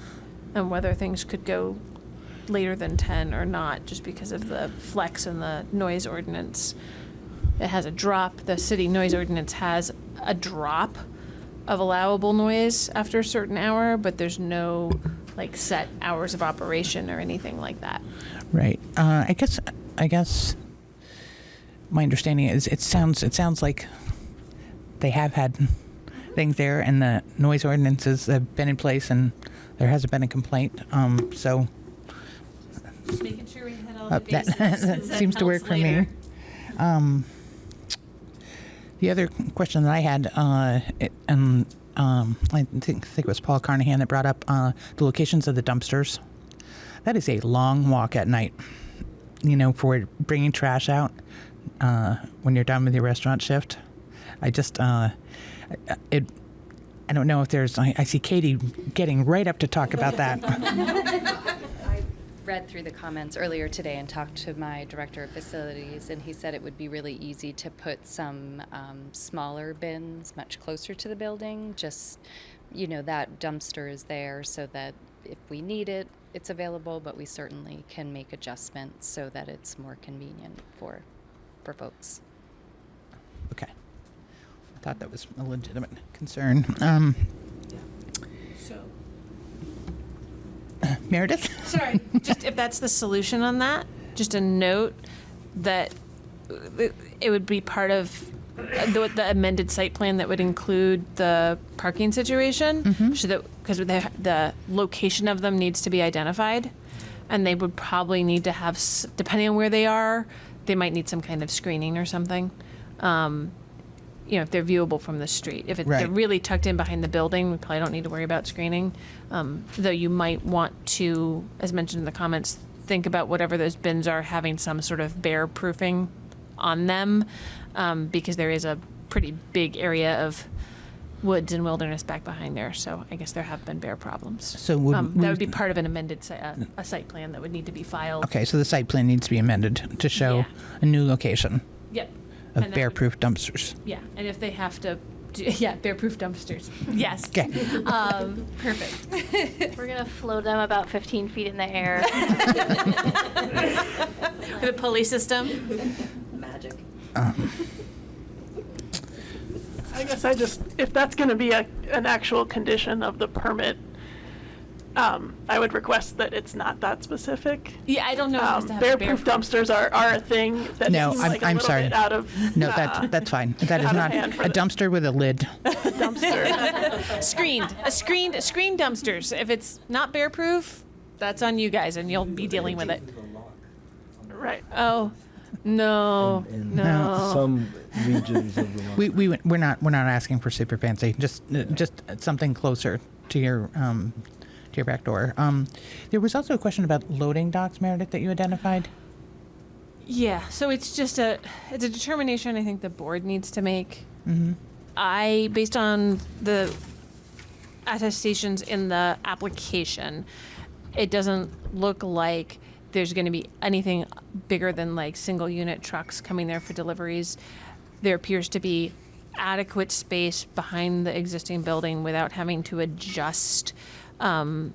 and whether things could go later than 10 or not, just because of the flex in the noise ordinance. It has a drop, the city noise ordinance has a drop of allowable noise after a certain hour, but there's no like set hours of operation or anything like that. Right. Uh, I guess. I guess. My understanding is it sounds it sounds like they have had things there, and the noise ordinances have been in place, and there hasn't been a complaint. Um, so Just making sure we hit all uh, the that, bases. <laughs> that since that seems to work for later. me. Um, the other question that I had, uh, it, and um, I think, think it was Paul Carnahan that brought up uh, the locations of the dumpsters. That is a long walk at night. You know, for bringing trash out uh, when you're done with your restaurant shift. I just, uh, it. I don't know if there's. I, I see Katie getting right up to talk about that. <laughs> Read through the comments earlier today and talked to my director of facilities, and he said it would be really easy to put some um, smaller bins much closer to the building. Just, you know, that dumpster is there so that if we need it, it's available, but we certainly can make adjustments so that it's more convenient for, for folks. Okay. I thought that was a legitimate concern. Um, So, <coughs> Meredith? sorry, just if that's the solution on that, just a note that uh, it would be part of uh, the, the amended site plan that would include the parking situation, so that because the the location of them needs to be identified, and they would probably need to have, s- depending on where they are, they might need some kind of screening or something. Um, you know, if they're viewable from the street. If it, they're really tucked in behind the building, we probably don't need to worry about screening. Um, though you might want to, as mentioned in the comments, think about whatever those bins are having some sort of bear proofing on them, um, because there is a pretty big area of woods and wilderness back behind there. So I guess there have been bear problems. So would um, that would be part of an amended si- uh, a site plan that would need to be filed. Okay, so the site plan needs to be amended to show Yeah. a new location Yep. Of And that would- bear-proof dumpsters. Yeah, and if they have to, do, <laughs> yeah, bear-proof dumpsters. <laughs> Yes. Okay. Um, perfect. <laughs> We're gonna float them about 15 feet in the air. The pulley system. Magic. I guess I just, if that's going to be a, an actual condition of the permit, um, I would request that it's not that specific. Yeah, I don't know. If Um, to have bear-proof dumpsters are, are a thing that No, seem I'm- like a I'm little sorry. bit out of No, uh, that, that's fine. That is not a dumpster with a lid. <laughs> dumpster. screened, a screened, screened dumpsters. If it's not bear-proof, that's on you guys, and you'll be dealing with it. right. Oh, no, in no. <laughs> some regions of Vermont. We, we, we're not, we're not asking for super fancy, just, uh, just something closer to your, um, to your back door. Um, there was also a question about loading docks, Meredith, that you identified. Yeah, so it's just a it's a determination I think the board needs to make. Mm-hmm. I based on the attestations in the application, it doesn't look like there's going to be anything bigger than like single unit trucks coming there for deliveries. There appears to be adequate space behind the existing building without having to adjust um,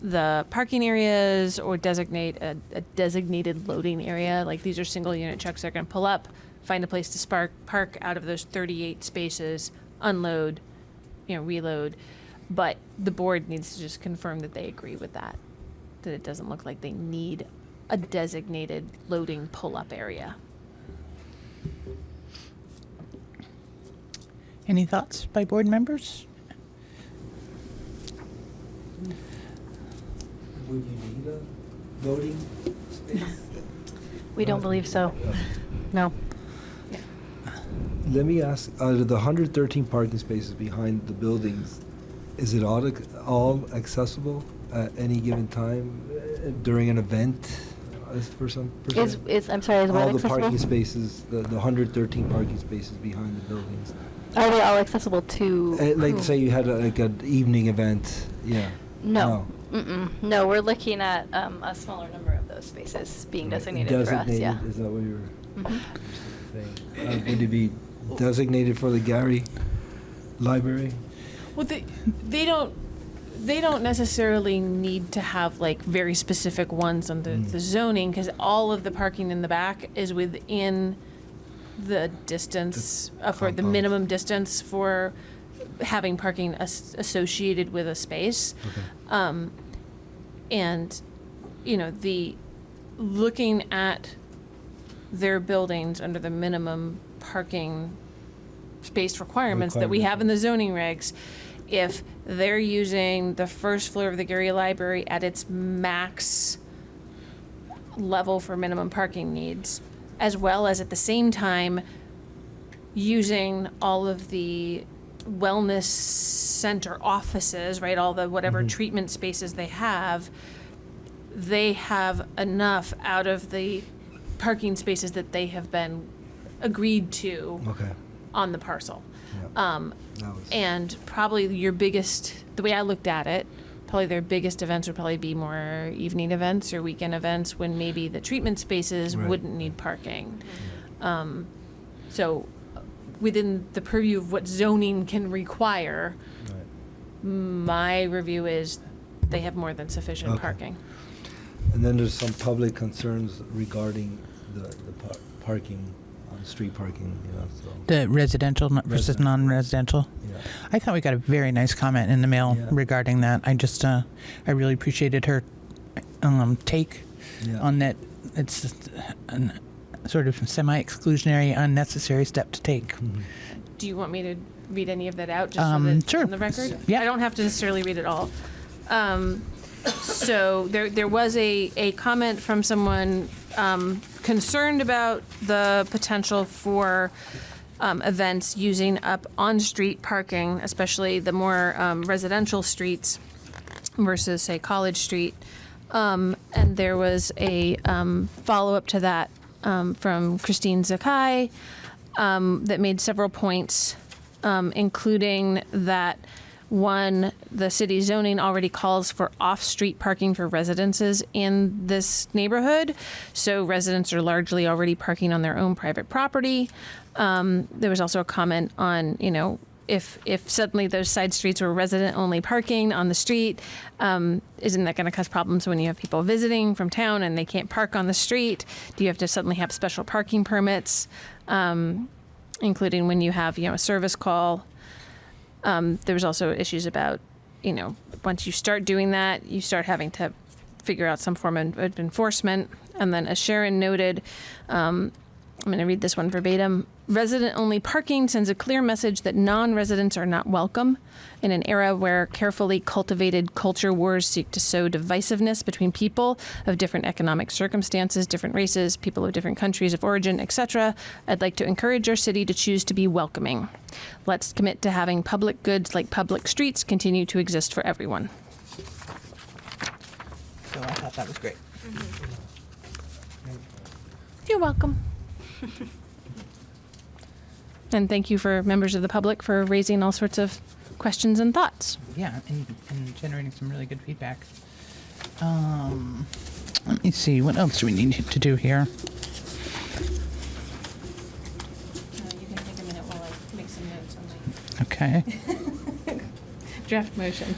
the parking areas or designate a, a designated loading area. Like these are single unit trucks that are going to pull up, find a place to spark, park out of those 38 spaces, unload, you know, reload. But the board needs to just confirm that they agree with that, that it doesn't look like they need a designated loading pull up area. Any thoughts by board members? Would you need a voting space? We don't believe so. No. Let me ask, out of the 113 parking spaces behind the buildings, is it all, ac- all accessible at any given time uh, during an event uh, for some Is, person? is, I'm sorry, is what All the accessible? parking spaces, the, the 113 parking spaces behind the buildings. Are they all accessible to? Uh, Like, who? say you had a- like an evening event, yeah. No. Mm-mm. No, we're looking at um, a smaller number of those spaces being designated, for us. Yeah. Designated, is that what you were Mhm. saying? Uh, Would it be designated for the Gary Library? Well, they, they don't they don't necessarily need to have like very specific ones on the, Mm. the zoning because all of the parking in the back is within the distance uh, for the compound. minimum distance for having parking as- associated with a space. Um, and you know the looking at their buildings under the minimum parking space requirements that we have in the zoning regs, if they're using the first floor of the Gary Library at its max level for minimum parking needs, as well as at the same time using all of the wellness center offices, right? All the whatever Mhm. treatment spaces they have, they have enough out of the parking spaces that they have been agreed to Okay. on the parcel. Um, and probably your biggest, the way I looked at it, probably their biggest events would probably be more evening events or weekend events when maybe the treatment spaces Right. wouldn't need parking. Um, so within the purview of what zoning can require, my review is they have more than sufficient Okay. parking. And then there's some public concerns regarding the, the par- parking, on street parking, you know, so. The residential n- versus Resident. non-residential. Yeah. I thought we got a very nice comment in the mail Yeah. regarding that. I just, uh, I really appreciated her um, take Yeah. on that. It's an sort of semi-exclusionary, unnecessary step to take. Mm-hmm. Do you want me to read any of that out just Um, so that sure. on the record? Yeah. I don't have to necessarily read it all. Um, so there, there was a, a comment from someone um, concerned about the potential for um, events using up on-street parking, especially the more um, residential streets versus, say, College Street. Um, and there was a um, follow-up to that um, from Christine Zakai um, that made several points, um, including that one, the city zoning already calls for off-street parking for residences in this neighborhood, so residents are largely already parking on their own private property. Um, there was also a comment on, you know, if if suddenly those side streets were resident-only parking on the street, um, isn't that going to cause problems when you have people visiting from town and they can't park on the street? Do you have to suddenly have special parking permits, um, including when you have you know a service call? Um, there was also issues about, you know, once you start doing that, you start having to figure out some form of of enforcement. And then, as Sharon noted, um, I'm going to read this one verbatim. Resident only parking sends a clear message that non residents are not welcome. In an era where carefully cultivated culture wars seek to sow divisiveness between people of different economic circumstances, different races, people of different countries of origin, etc., I'd like to encourage our city to choose to be welcoming. Let's commit to having public goods like public streets continue to exist for everyone. So I thought that was great. You're welcome. <laughs> and thank you for members of the public for raising all sorts of questions and thoughts. Yeah, and, and generating some really good feedback. Um, let me see, what else do we need to do here? you can take a minute while I make some notes. Okay. <laughs> Draft motion.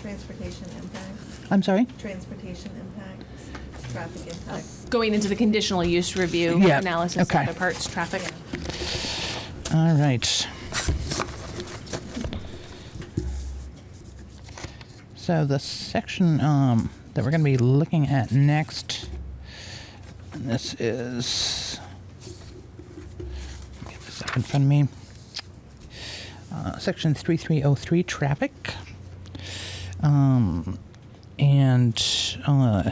Transportation impacts, I'm sorry? transportation impacts, traffic impacts. Going into the conditional use review Yeah, analysis okay. of the parts traffic. All right. So the section um, that we're going to be looking at next, and this is, get this up in front of me. Uh, section 3303 traffic. Um, and uh,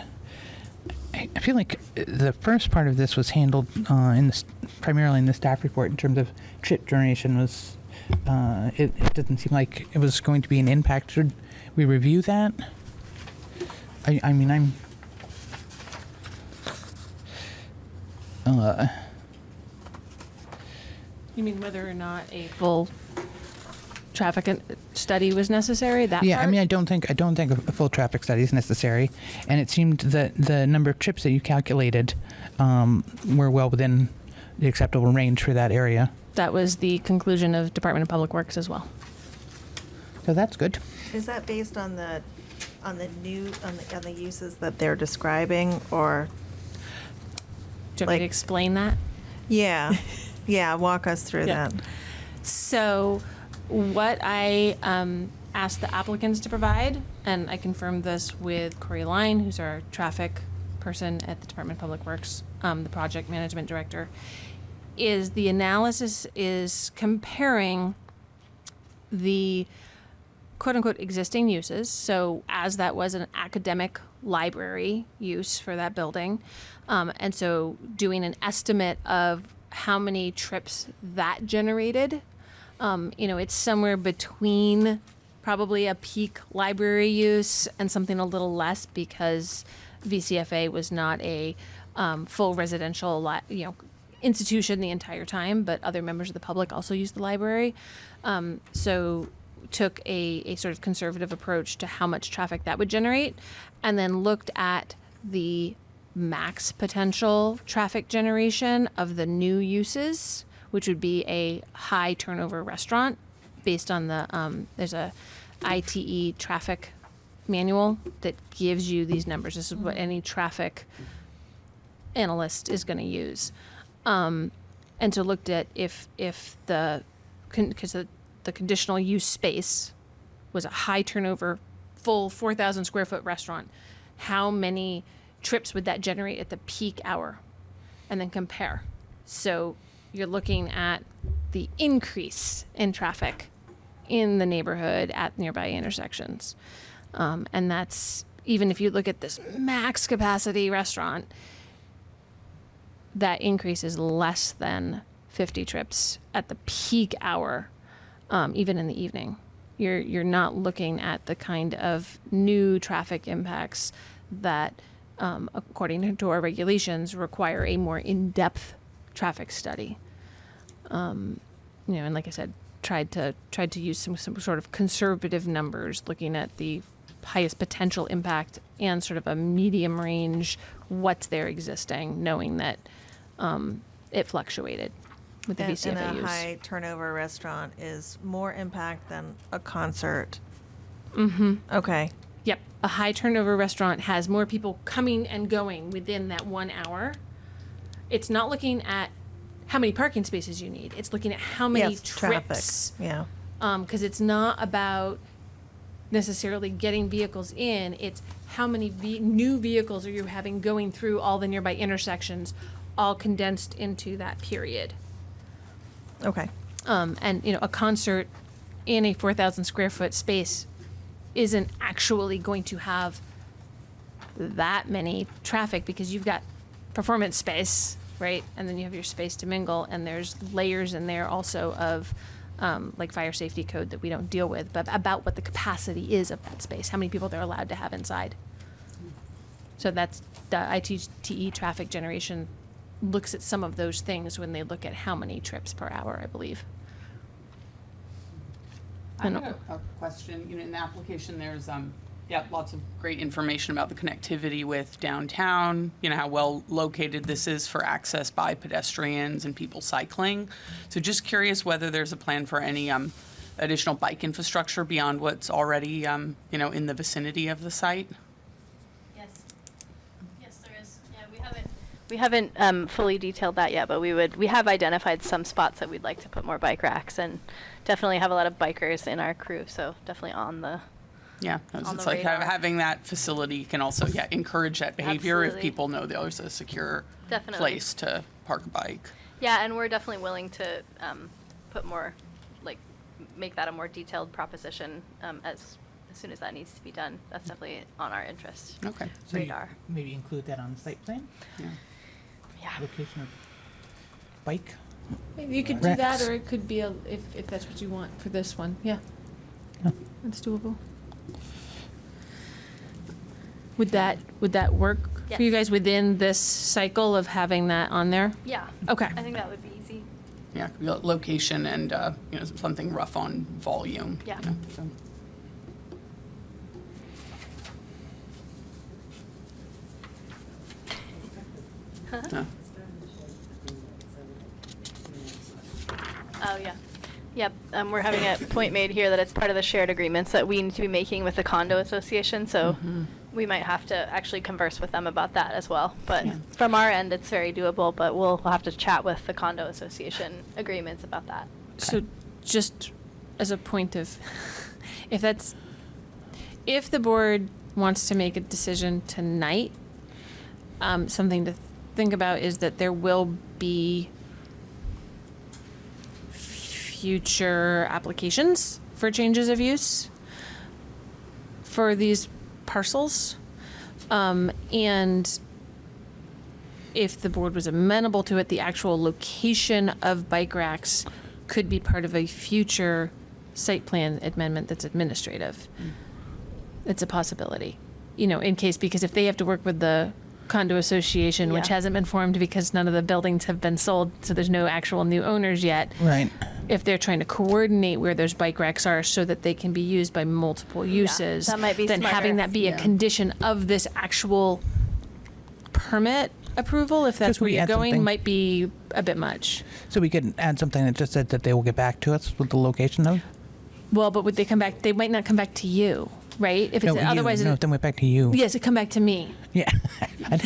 feel like the first part of this was handled uh, in the, primarily in the staff report in terms of trip generation was uh, it, it didn't seem like it was going to be an impact. Should we review that? I, I mean, I'm. Uh, You mean whether or not a full traffic an- study was necessary? That yeah, I mean, I don't think I don't think a a full traffic study is necessary, and it seemed that the number of trips that you calculated um, were well within the acceptable range for that area. that was the conclusion of Department of Public Works as well. So that's good. Is that based on the, on the new, on the, on the uses that they're describing, or? Do you want me to explain that? Yeah, yeah, walk us through Yeah. that. So, what I um, asked the applicants to provide, and I confirmed this with Corey Line, who's our traffic person at the Department of Public Works, um, the project management director, is the analysis is comparing the quote unquote existing uses. So, as that was an academic library use for that building. Um, and so, doing an estimate of how many trips that generated. Um, you know, it's somewhere between probably a peak library use and something a little less because VCFA was not a um, full residential, li- you know, institution the entire time, but other members of the public also used the library. Um, so took a, a sort of conservative approach to how much traffic that would generate and then looked at the max potential traffic generation of the new uses which would be a high turnover restaurant based on the um, there's a ITE traffic manual that gives you these numbers. This is what any traffic analyst is going to use. Um, and so looked at if if the because the, the conditional use space was a high turnover full 4000 square foot restaurant how many trips would that generate at the peak hour? And then compare. So you're looking at the increase in traffic in the neighborhood at nearby intersections um, and that's even if you look at this max capacity restaurant that increase is less than 50 trips at the peak hour, um, even in the evening. You're you're not looking at the kind of new traffic impacts that, um, according to our regulations, require a more in-depth traffic study. Um, you know, and like I said, tried to tried to use some some sort of conservative numbers, looking at the highest potential impact and sort of a medium range what's there existing, knowing that um, it fluctuated with the And, VCFA and a high turnover restaurant is more impact than a concert. Mm-hmm. Okay. Yep. A high turnover restaurant has more people coming and going within that one hour. It's not looking at how many parking spaces you need. It's looking at how many Yes, traffic. trips. Yeah. Because it's not about necessarily getting vehicles in. It's how many ve- new vehicles are you having going through all the nearby intersections, all condensed into that period. Okay. Um, and you know, a concert in a 4,000 square foot space isn't actually going to have that many traffic because you've got performance space, right? And then you have your space to mingle, and there's layers in there also of um, like fire safety code that we don't deal with, but about what the capacity is of that space, how many people they're allowed to have inside. So that's the ITE traffic generation looks at some of those things when they look at how many trips per hour, I believe. I have a, a question, you know, in the application, there's, um, yeah, lots of great information about the connectivity with downtown, you know, how well located this is for access by pedestrians and people cycling. So just curious whether there's a plan for any, um, additional bike infrastructure beyond what's already, um, you know, in the vicinity of the site? Yes. Yes, there is. Yeah, we haven't. We haven't um, fully detailed that yet, but we would. We have identified some spots that we'd like to put more bike racks, and definitely have a lot of bikers in our crew. So definitely on the. Yeah, it's On the like radar. having that facility can also, yeah, encourage that behavior if Absolutely. people know there's a secure Definitely. place to park a bike. Yeah, and we're definitely willing to um, put more, like, make that a more detailed proposition um, as as soon as that needs to be done. That's definitely on our interest Okay. So you radar. Maybe include that on the site plan? Yeah. Yeah. Location of bike? Maybe you could do that, Racks. or it could be a, if, if that's what you want for this one. Yeah. That's doable. Would that, would that work for you Yes. guys within this cycle of having that on there? Yeah. Okay. I think that would be easy. Yeah, could be lo- location and, uh, you know, something rough on volume. Yeah. you know, so. Yeah. Oh, yeah. Yep, um, we're having a point made here that it's part of the shared agreements that we need to be making with the condo association, so Mhm. we might have to actually converse with them about that as well. But from our end, it's very doable, but we'll, we'll have to chat with the condo association agreements about that. So just as a point of, <laughs> if that's, if the board wants to make a decision tonight, um, something to think about is that there will be future applications for changes of use for these parcels. Um, and if the board was amenable to it, the actual location of bike racks could be part of a future site plan amendment that's administrative. It's a possibility, you know, in case, because if they have to work with the condo association, which hasn't been formed because none of the buildings have been sold, so there's no actual new owners yet. Right. If they're trying to coordinate where those bike racks are so that they can be used by multiple uses, that might be then having that be Yeah. a condition of this actual permit approval, if that's Just where we you're add going, something. might be a bit much. So we could add something that just said that they will get back to us with the location of? Well, but would they come back? They might not come back to you, right? If it's you. otherwise, No, it, then we're back to you. yes, it come back to me. Yeah. <laughs> <laughs>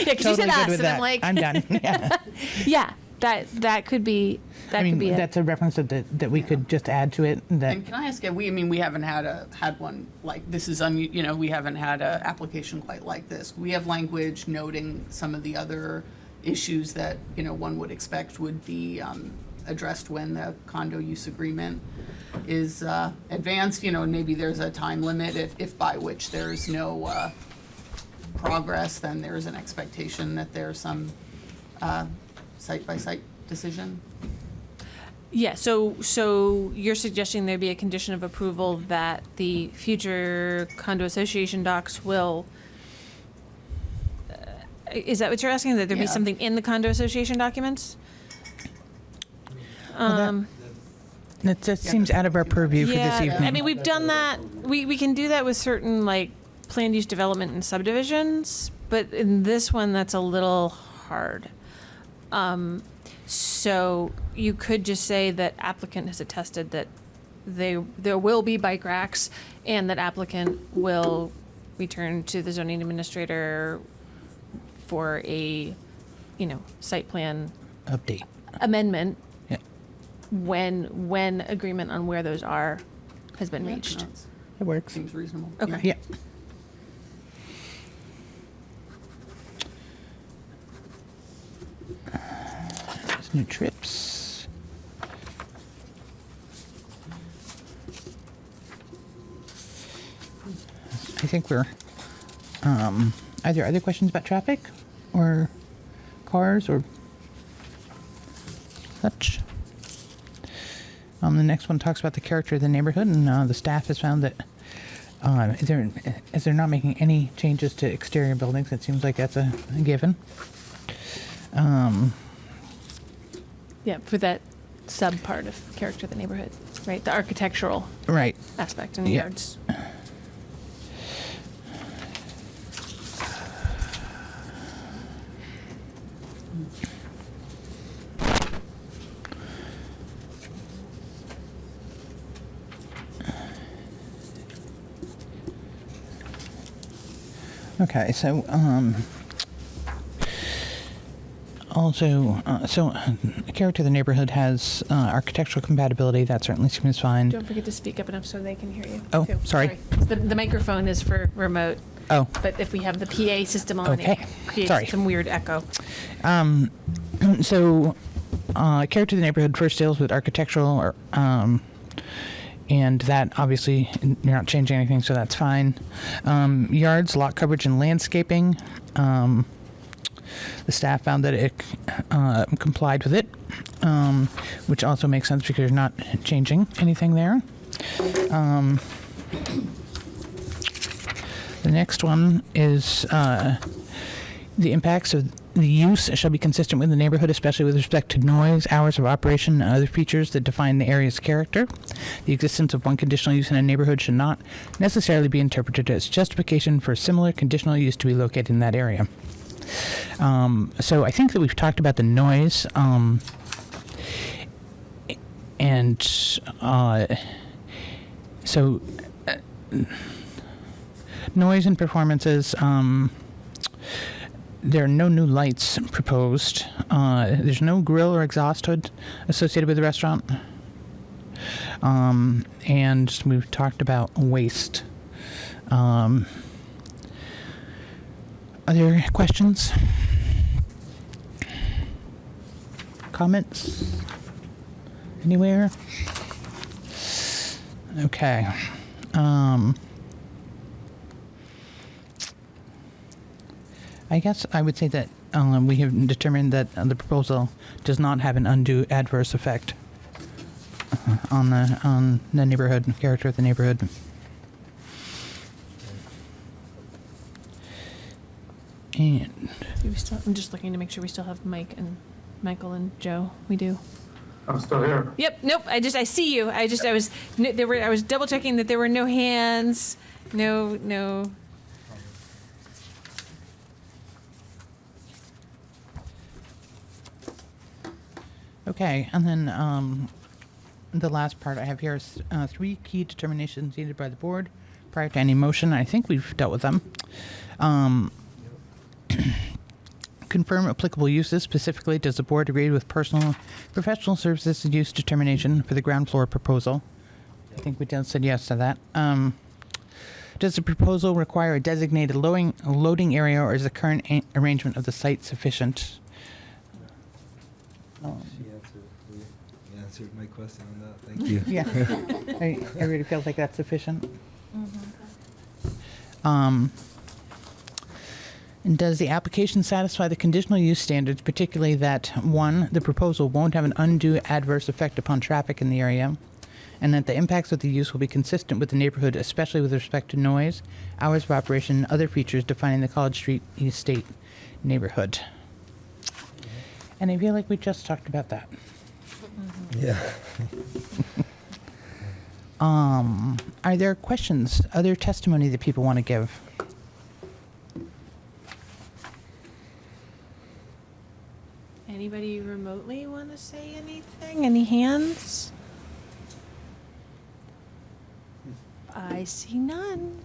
Yeah, because you Totally said good us, with and I'm like, I'm done. <laughs> Yeah. yeah, that that could be that I mean, could be it. that's a reference that, that, that we could just add to it, that, And can I ask, we, I mean, we haven't had a, had one like, this is, un you know, we haven't had an application quite like this. We have language noting some of the other issues that, you know, one would expect would be um, addressed when the condo use agreement is uh, advanced, you know, maybe there's a time limit if, if by which there's no uh, progress, then there's an expectation that there's some uh, site-by-site decision. Yeah, so so you're suggesting there be a condition of approval that the future condo association docs will. Uh, is that what you're asking? That there be Yeah. something in the condo association documents? That- Um, that just seems out of our purview for this evening. I mean, we've done that. We we can do that with certain like planned use development and subdivisions, but in this one, that's a little hard. Um, so you could just say that applicant has attested that they there will be bike racks, and that applicant will return to the zoning administrator for a, you know, site plan Update. amendment Yeah. when when agreement on where those are has been Yeah, reached. It works. Seems reasonable. Okay. Yeah. New trips. I think we're. Um, are there other questions about traffic, or cars, or such? Um, the next one talks about the character of the neighborhood, and uh, the staff has found that is there, as they're not making any changes to exterior buildings, it seems like that's a, a given. Um, yeah, for that sub part of character of the neighborhood, right? The architectural right aspect in the yeah. yards. Okay, so um, also, uh, so uh, character of the neighborhood has uh, architectural compatibility. That certainly seems fine. Don't forget to speak up enough so they can hear you. Oh, too. sorry. The, the microphone is for remote. Oh. But if we have the PA system on, Okay. it creates Sorry. some weird echo. Um, <clears throat> so, uh, character of the neighborhood first deals with architectural, or, um, and that obviously you're not changing anything, so that's fine. Um, yards, lot coverage, and landscaping. Um, the staff found that it uh, complied with it, um, which also makes sense because you're not changing anything there. Um, the next one is uh, the impacts of the use shall be consistent with the neighborhood, especially with respect to noise, hours of operation, and other features that define the area's character. The existence of one conditional use in a neighborhood should not necessarily be interpreted as justification for similar conditional use to be located in that area. Um, so I think that we've talked about the noise, um, and uh, so uh, noise and performances. Um, there are no new lights proposed. Uh, there's no grill or exhaust hood associated with the restaurant. Um, and we've talked about waste. Um, are there questions? Comments? Anywhere? Okay. Um, I guess I would say that um, we have determined that uh, the proposal does not have an undue adverse effect on the on the neighborhood character of the neighborhood. And Do we still, I'm just looking to make sure we still have Mike and Michael and Joe. We do. I'm still here. Yep. Nope. I just I see you. I just I was there were I was double checking that there were no hands, no no. Okay, and then um, the last part I have here is uh, three key determinations needed by the board prior to any motion. I think we've dealt with them. Um, confirm applicable uses. Specifically, does the board agree with personal professional services use determination for the ground floor proposal? I think we just said yes to that. Um, does the proposal require a designated loading, loading area, or is the current arrangement of the site sufficient? Um, She answered, you answered my question on that. Thank you. Yeah. <laughs> I- Everybody feels like that's sufficient? Um, and does the application satisfy the conditional use standards, particularly that, one, the proposal won't have an undue adverse effect upon traffic in the area, and that the impacts of the use will be consistent with the neighborhood, especially with respect to noise, hours of operation, and other features defining the College Street Estate neighborhood? And I feel like we just talked about that. Yeah. <laughs> Um, are there questions, other testimony that people want to give? Anybody remotely want to say anything? Any hands? I see none.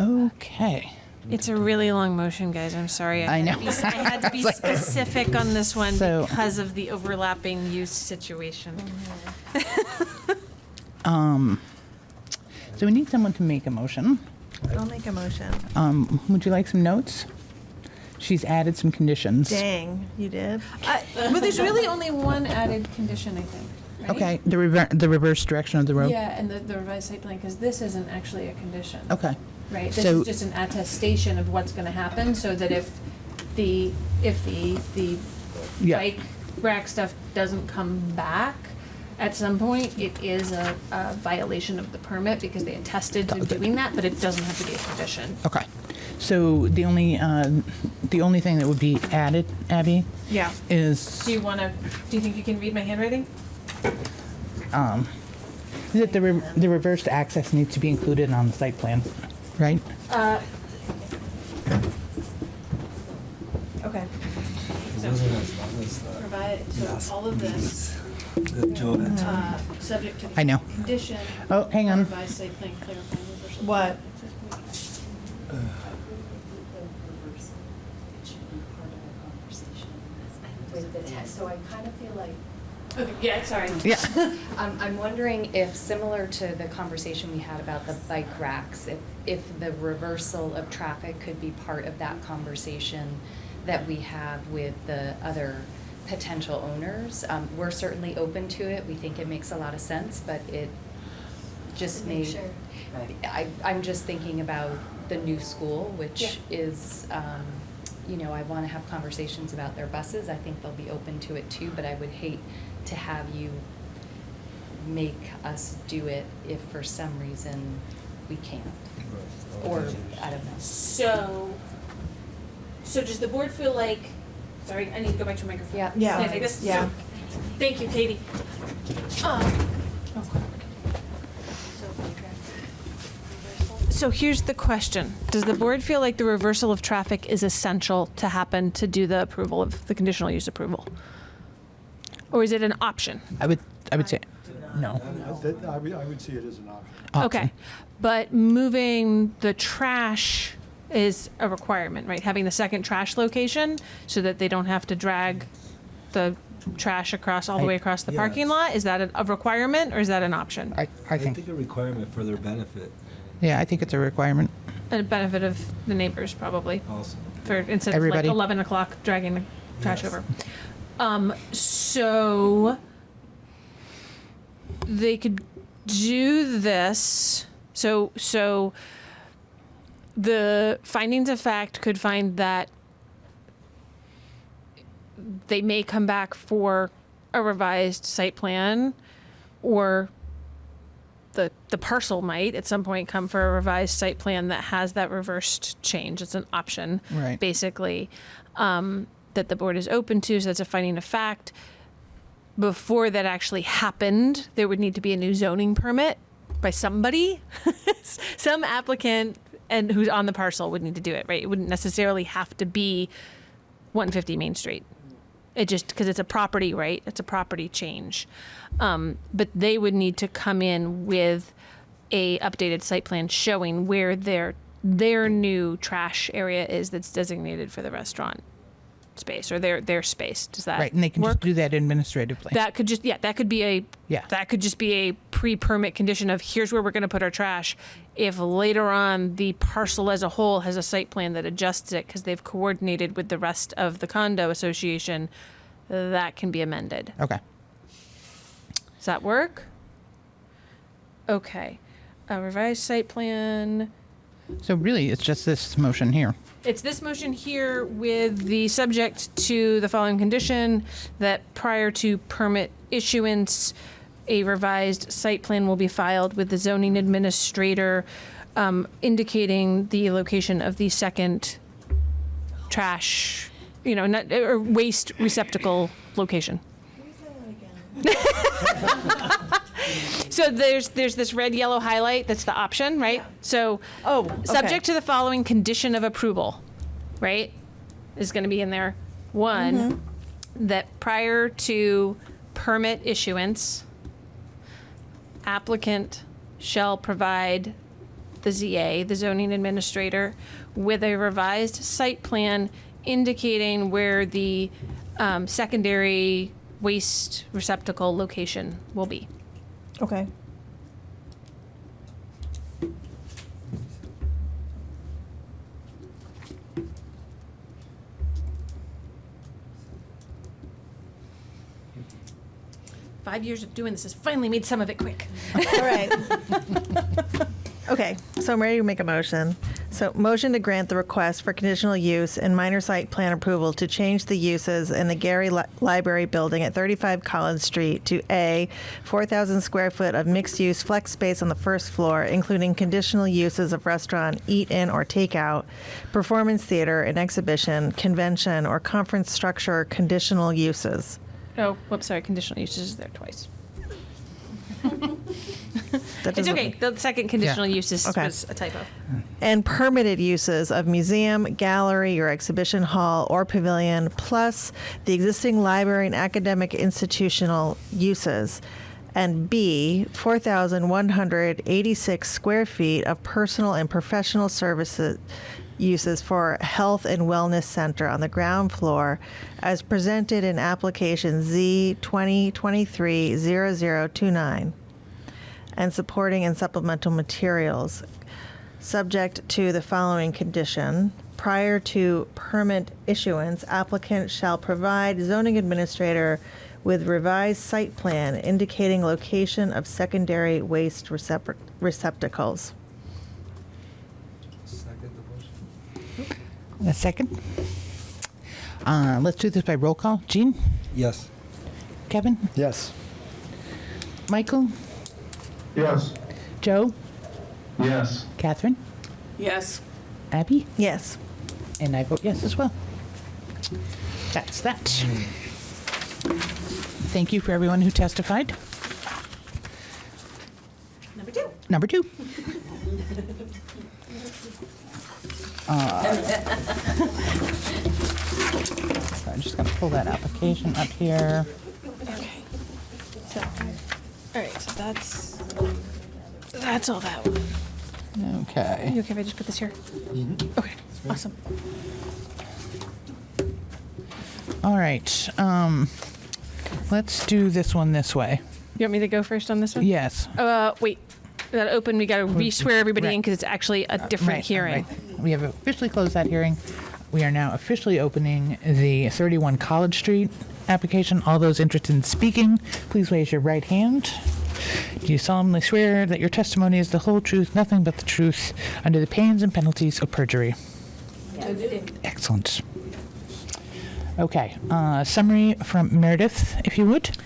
Okay. It's a really long motion, guys. I'm sorry. I had to know. be- I had to be <laughs> like- specific on this one So- because of the overlapping use situation. <laughs> Um, so we need someone to make a motion. I'll make a motion. Um, would you like some notes? She's added some conditions. Dang, you did? Uh, but there's really only one added condition, I think. right? Okay, the rever- the reverse direction of the road. Yeah, and the, the revised site plan, because this isn't actually a condition. Okay. Right, this So- is just an attestation of what's gonna happen, so that if the, if the, the Yeah. bike rack stuff doesn't come back at some point, it is a, a violation of the permit, because they attested to doing that, but it doesn't have to be a condition. Okay. So the only uh, the only thing that would be added, Abby, Yeah. is Do you wanna, do you think you can read my handwriting? um, that the re- the reversed access needs to be included on the site plan, right? Uh. Okay. It wasn't as long as that. Provide, so all of this, that Joe uh, subject to. I know. Condition. Oh, hang on. Revised site plan clarifying reversal. What? Uh, with the test, so I kind of feel like. Okay, yeah, sorry. Yeah. I'm, <laughs> I'm wondering if, similar to the conversation we had about the bike racks, if, if the reversal of traffic could be part of that conversation that we have with the other potential owners. Um, we're certainly open to it. We think it makes a lot of sense, but it just To make made. sure. I, I'm just thinking about the new school, which Yeah. is, um, you know, I want to have conversations about their buses. I think they'll be open to it too, but I would hate to have you make us do it if for some reason we can't. Or, I don't know. So, so does the board feel like, sorry, I need to go back to a microphone. Yeah. Yeah. Can I take this? Yeah. So- Thank you, Katie. Um, So here's the question. Does the board feel like the reversal of traffic is essential to happen to do the approval of the conditional use approval? Or is it an option? I would, I would say, no. I- that- I would, I would see it as an option. Okay, but moving the trash is a requirement, right? Having the second trash location so that they don't have to drag the trash across, all the I- way across the Yes. parking lot? Is that a- a requirement or is that an option? I, I think, a requirement for their benefit yeah, I think it's a requirement. A benefit of the neighbors probably, also. for, instead of Everybody. like eleven o'clock dragging the trash Yes. over. Um, so they could do this. So so the findings of fact could find that they may come back for a revised site plan or the the parcel might at some point come for a revised site plan that has that reversed change. It's an option, Right. basically, um, that the board is open to. So that's a finding of fact. Before that actually happened, there would need to be a new zoning permit by somebody, <laughs> some applicant, and who's on the parcel would need to do it. Right? It wouldn't necessarily have to be 150 Main Street. It just because it's a property, right? It's a property change, um, but they would need to come in with a updated site plan showing where their their new trash area is that's designated for the restaurant space or their their space. Does that Right, and they can work? just do that administratively. That could just yeah, that could be a Yeah. That could just be a pre-permit condition of here's where we're going to put our trash. If later on the parcel as a whole has a site plan that adjusts it because they've coordinated with the rest of the condo association, that can be amended. Okay. Does that work? Okay. A revised site plan. So really, it's just this motion here. It's this motion here with the subject to the following condition that prior to permit issuance, a revised site plan will be filed with the zoning administrator um, indicating the location of the second trash, you know, not, or waste receptacle location. <laughs> So there's there's this red yellow highlight that's the option, right? So Oh, subject to the following condition of approval, right? Is going to be in there. One, that prior to permit issuance, applicant shall provide the ZA, the zoning administrator, with a revised site plan indicating where the um, secondary waste receptacle location will be. Okay. Five years of doing this has finally made some of it quick. All right. <laughs> Okay, so I'm ready to make a motion. So motion to grant the request for conditional use and minor site plan approval to change the uses in the Gary Li- Library Building at 35 College Street to A, 4,000 square foot of mixed-use flex space on the first floor, including conditional uses of restaurant, eat-in or takeout, performance theater and exhibition, convention or conference structure conditional uses. Oh, whoops, sorry, conditional uses is there twice. <laughs> That It's doesn't- okay, the second conditional use is, Okay. was a typo. and permitted uses of museum, gallery, or exhibition hall or pavilion, plus the existing library and academic institutional uses. And B, 4,186 square feet of personal and professional services uses for Health and Wellness Center on the ground floor as presented in application Z 2023-0029 and supporting and supplemental materials, subject to the following condition. Prior to permit issuance, applicant shall provide zoning administrator with revised site plan indicating location of secondary waste recep- receptacles. Second the motion. A second. Uh, let's do this by roll call. Jean? Yes. Kevin? Yes. Michael? Yes. Joe? Yes. Catherine? Yes. Abby? Yes. And I vote yes as well. That's that. Thank you for everyone who testified. Number two. Number two. <laughs> Uh, <laughs> so I'm just going to pull that application up here. Okay. So, all right. So that's that's all that one. Okay. You okay if I just put this here? Okay. Awesome. All right. Um, let's do this one this way. You want me to go first on this one? Yes. Uh, wait. That open. We got to re-swear everybody in because it's actually a different Right, hearing. right. We have officially closed that hearing. We are now officially opening the 31 College Street application. All those interested in speaking, please raise your right hand. Do you solemnly swear that your testimony is the whole truth, nothing but the truth, under the pains and penalties of perjury? Excellent. Okay. Uh, summary from Meredith, if you would.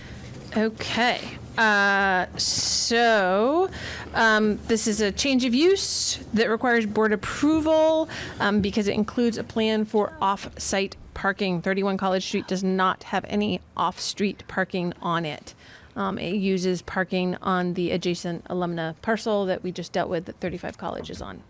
Okay. Uh, so, um, this is a change of use that requires board approval um, because it includes a plan for off-site parking. 31 College Street does not have any off-street parking on it. Um, it uses parking on the adjacent alumni parcel that we just dealt with that 35 College is on.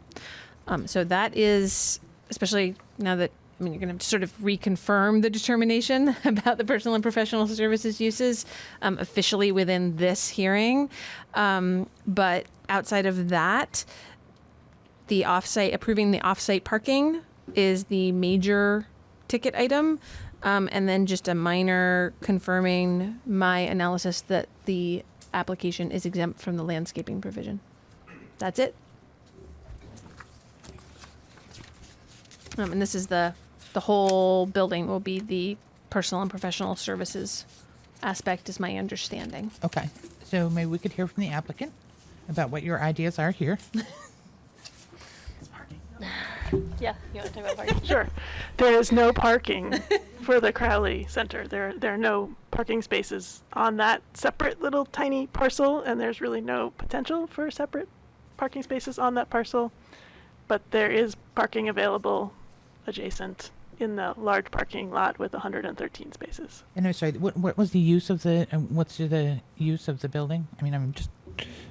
Um, so that is, especially now that I mean, you're going to sort of reconfirm the determination <laughs> about the personal and professional services uses um, officially within this hearing. Um, but outside of that, the offsite approving the offsite parking is the major ticket item, um, and then just a minor confirming my analysis that the application is exempt from the landscaping provision. That's it. Um, and this is the, the whole building will be the personal and professional services aspect is my understanding. Okay. So maybe we could hear from the applicant about what your ideas are here. Yeah, you want to talk about parking? Sure. There is no parking for the Crowley Center. There, there are no parking spaces on that separate little tiny parcel, and there's really no potential for separate parking spaces on that parcel. But there is parking available adjacent in the large parking lot with 113 spaces. And I'm sorry, what, what was the use of the, uh, what's the use of the building? I mean, I'm just,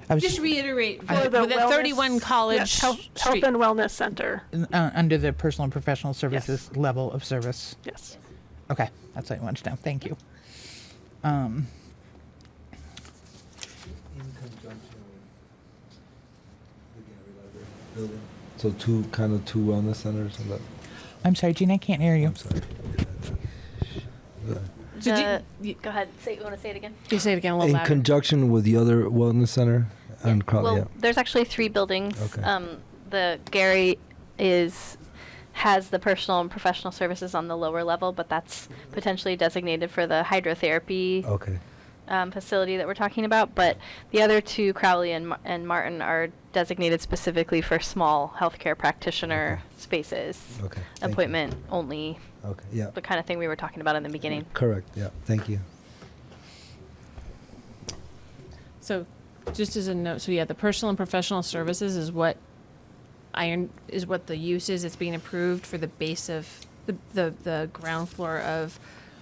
I was Just reiterate, For for the the wellness- 31 College Yes, Health, Health and Wellness Center. uh, under the personal and professional services level of service. Yes. Okay, that's what I wanted to know. Thank you. Um, In conjunction with the Gary Library building. So two, kind of two wellness centers and that, I'm sorry, Gene, I can't hear you. I'm sorry. So The- do go ahead. Say, you want to say it again? You say it again a little In louder. conjunction with the other wellness center and Crowley, Well, yeah. there's actually three buildings. Okay. Um, the Gary is has the personal and professional services on the lower level, but that's potentially designated for the hydrotherapy Okay, um, facility that we're talking about. But the other two, Crowley and, Mar- and Martin, are designated specifically for small healthcare practitioner spaces, okay. thank you. appointment only, Okay, yeah, the kind of thing we were talking about in the beginning. correct, yeah, thank you. So, just as a note, so yeah, the personal and professional services is what iron is what the use is. It's being approved for the base of the the, the ground floor of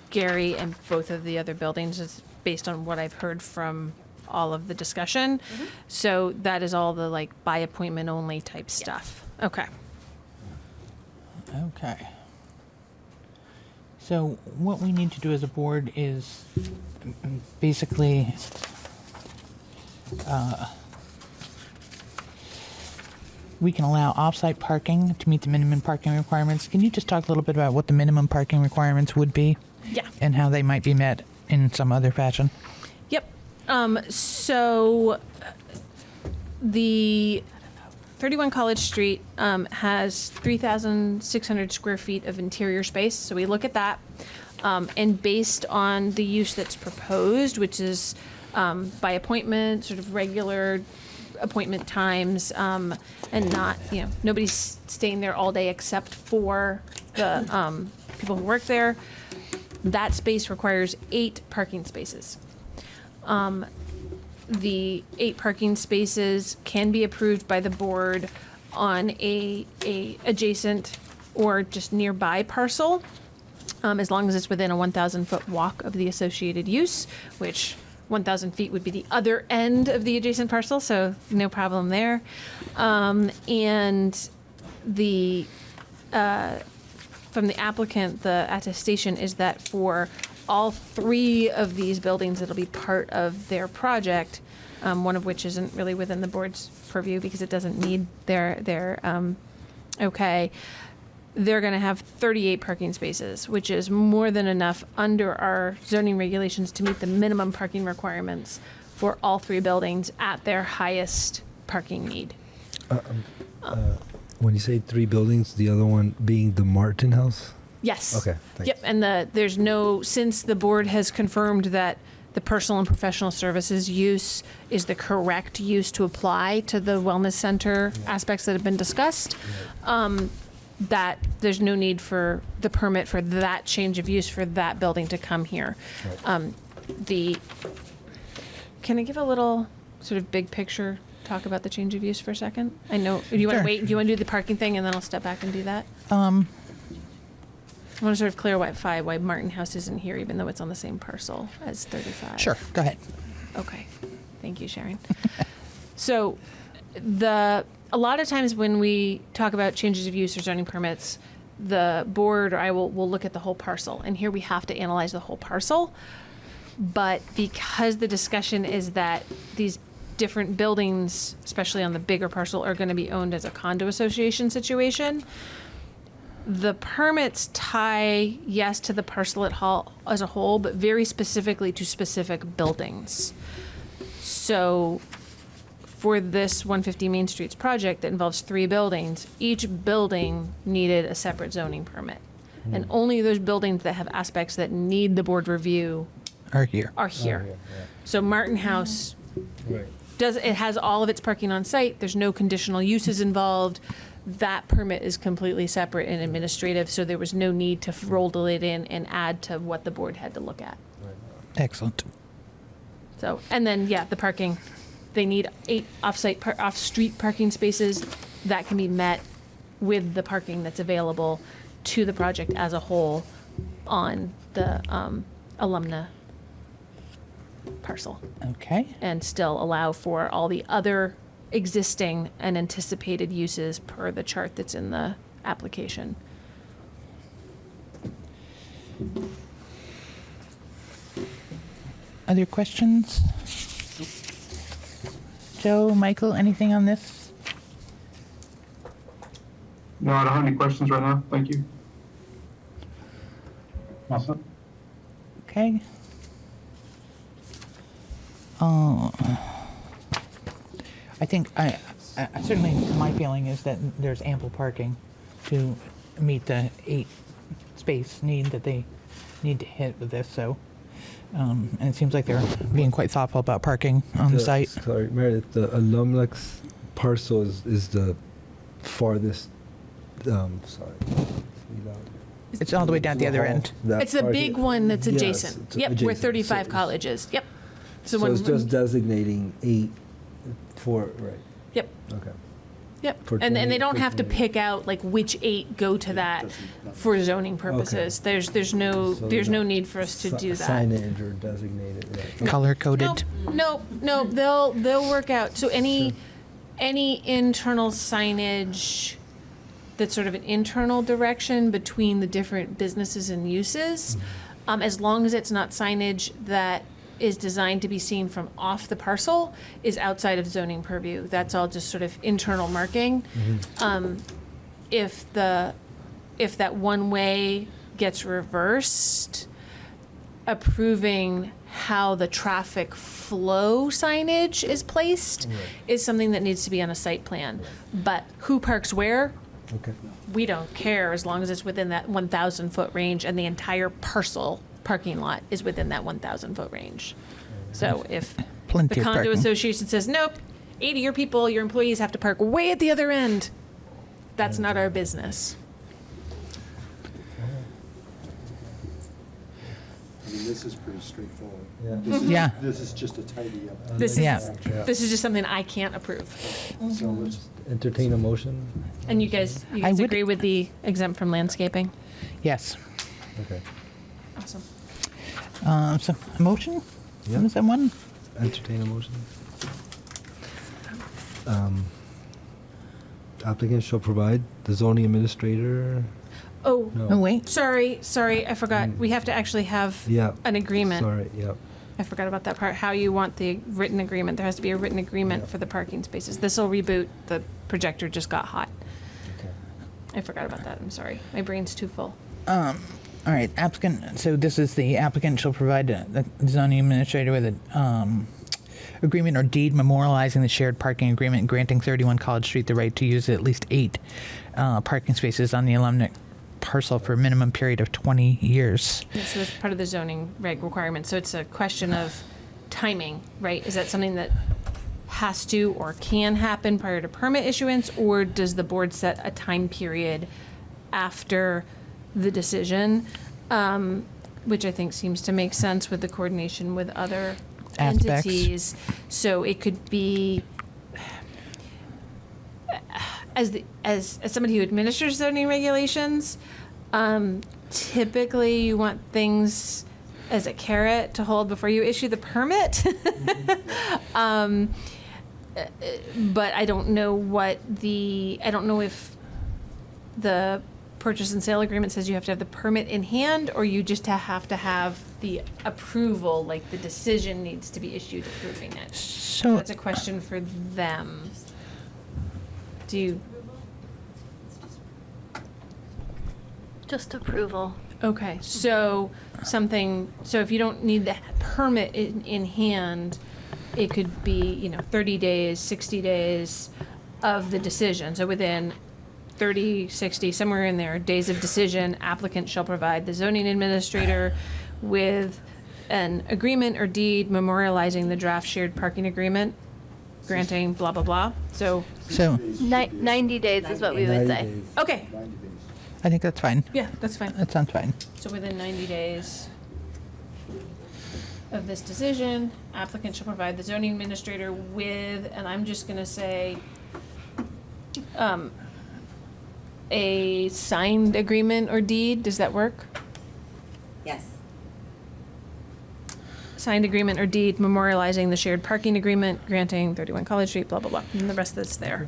Gary and both of the other buildings. Is based on what I've heard from all of the discussion. So that is all the like by appointment only type stuff. Okay. Okay. So what we need to do as a board is mm, basically uh, we can allow off-site parking to meet the minimum parking requirements. Can you just talk a little bit about what the minimum parking requirements would be? Yeah. And how they might be met in some other fashion? Yep. Um, so the 31 College Street um, has 3,600 square feet of interior space. So we look at that. Um, and based on the use that's proposed, which is um, by appointment, sort of regular appointment times, um, and not, you know, nobody's staying there all day except for the um, people who work there. That space requires eight parking spaces. Um, the eight parking spaces can be approved by the board on a, a adjacent or just nearby parcel, um, as long as it's within a 1,000 foot walk of the associated use, which 1,000 feet would be the other end of the adjacent parcel, so no problem there. Um, and the uh, from the applicant, the attestation is that for all three of these buildings that'll be part of their project, um, one of which isn't really within the board's purview because it doesn't need their their um, okay. They're going to have 38 parking spaces, which is more than enough under our zoning regulations to meet the minimum parking requirements for all three buildings at their highest parking need. Uh, um, uh, when you say three buildings, the other one being the Martin House? Yes. Okay, thanks. Yep, and the, there's no, since the board has confirmed that the personal and professional services use is the correct use to apply to the wellness center aspects that have been discussed, um, that there's no need for the permit for that change of use for that building to come here. Um, the, can I give a little sort of big picture talk about the change of use for a second? I know, do you want to Sure. wait, do you want to do the parking thing and then I'll step back and do that? Um, I want to sort of clarify why Martin House isn't here, even though it's on the same parcel as 35. sure, go ahead. Okay. Thank you, Sharon. <laughs> so, the a lot of times when we talk about changes of use or zoning permits, the board or I will will look at the whole parcel, and here we have to analyze the whole parcel. But because the discussion is that these different buildings, especially on the bigger parcel, are going to be owned as a condo association situation, the permits tie, yes, to the parcel at whole, as a whole, but very specifically to specific buildings. So for this 150 Main Streets project that involves three buildings, each building needed a separate zoning permit. Hmm. And only those buildings that have aspects that need the board review Are here. are here. So Martin House Right. Does, it has all of its parking on site, there's no conditional uses involved. That permit is completely separate and administrative, so there was no need to roll it in and add to what the board had to look at. Excellent. So, and then, yeah, the parking, they need eight off-site, par- off-street parking spaces. That can be met with the parking that's available to the project as a whole on the um, alumni parcel. Okay. And still allow for all the other existing and anticipated uses per the chart that's in the application. Other questions? Joe, Michael, anything on this? No, I don't have any questions right now. Thank you. Awesome. Okay. Uh, I think I, I I- certainly my feeling is that there's ample parking to meet the eight space need that they need to hit with this. So, um, and it seems like they're being quite thoughtful about parking on the site. Sorry, Meredith, the Alumlex parcel is, is the farthest, um, sorry. It's all the way down at the other end. That It's the big one that's adjacent. it's Yep, where adjacent. 35 So- colleges. Yep. So when- it's just designating eight for, right, Yep. okay. Yep. For And, and 20 they don't for have to 20. pick out like which eight go to that for zoning purposes. There's, there's no, So there's no need for us to si- do that. Signage or designated, right. Color coded. Nope, nope, they'll, they'll work out, so any, any internal signage that's sort of an internal direction between the different businesses and uses, um, as long as it's not signage that is designed to be seen from off the parcel is outside of zoning purview. That's all just sort of internal marking. Um, if the, if that one-way gets reversed, approving how the traffic flow signage is placed is something that needs to be on a site plan. But who parks where, Okay. we don't care as long as it's within that 1,000 foot range and the entire parcel parking lot is within that 1,000 foot range. So if Plenty the of condo parking. association says, nope, 80 of your people, your employees have to park way at the other end, that's not our business. I mean, this is pretty straightforward. Yeah. This is- mhm. Yeah. This is just a tidy up. This Yeah. is, this is just something I can't approve. So let's, Entertain a motion? And you guys, you I guys would- agree with the exempt from landscaping? Yes. Okay. Awesome. Um, so, a motion Yeah. from someone? Entertain a motion. Um, Applicant shall provide the zoning administrator. Oh, No. Oh, wait. sorry, sorry, I forgot. We have to actually have Yeah. an agreement. Sorry, yeah. I forgot about that part, how you want the written agreement. There has to be a written agreement Yeah. for the parking spaces. This'll reboot, the projector just got hot. Okay. I forgot about that, I'm sorry. My brain's too full. Um, all right, applicant, so this is the applicant shall provide the zoning administrator with a, um, agreement or deed memorializing the shared parking agreement granting 31 College Street the right to use at least eight, uh, parking spaces on the alumni parcel for a minimum period of 20 years. Yeah, so that's part of the zoning reg requirement. So it's a question of timing, right? Is that something that has to or can happen prior to permit issuance? Or does the board set a time period after the decision? Um, which I think seems to make sense with the coordination with other Aspects. entities. So it could be as the as as somebody who administers zoning regulations, um, typically you want things as a carrot to hold before you issue the permit. <laughs> um, uh, but I don't know what the I don't know if the purchase and sale agreement says you have to have the permit in hand or you just have to have the approval like the decision needs to be issued approving it So, that's a question for them do you Just approval. Okay, so something, so if you don't need the permit in, in hand, it could be, you know, 30 days, 60 days of the decision. So within 30, 60, somewhere in there, days of decision, applicant shall provide the zoning administrator with an agreement or deed memorializing the draft shared parking agreement, granting blah, blah, blah. So, so Ni- 90 days is what we would say. days. okay. I think that's fine. yeah, that's fine. That sounds fine. So within 90 days of this decision, applicant shall provide the zoning administrator with, and I'm just gonna say, um, a signed agreement or deed, does that work? Yes. Signed agreement or deed memorializing the shared parking agreement, granting 31 College Street, blah, blah, blah, and the rest that's there.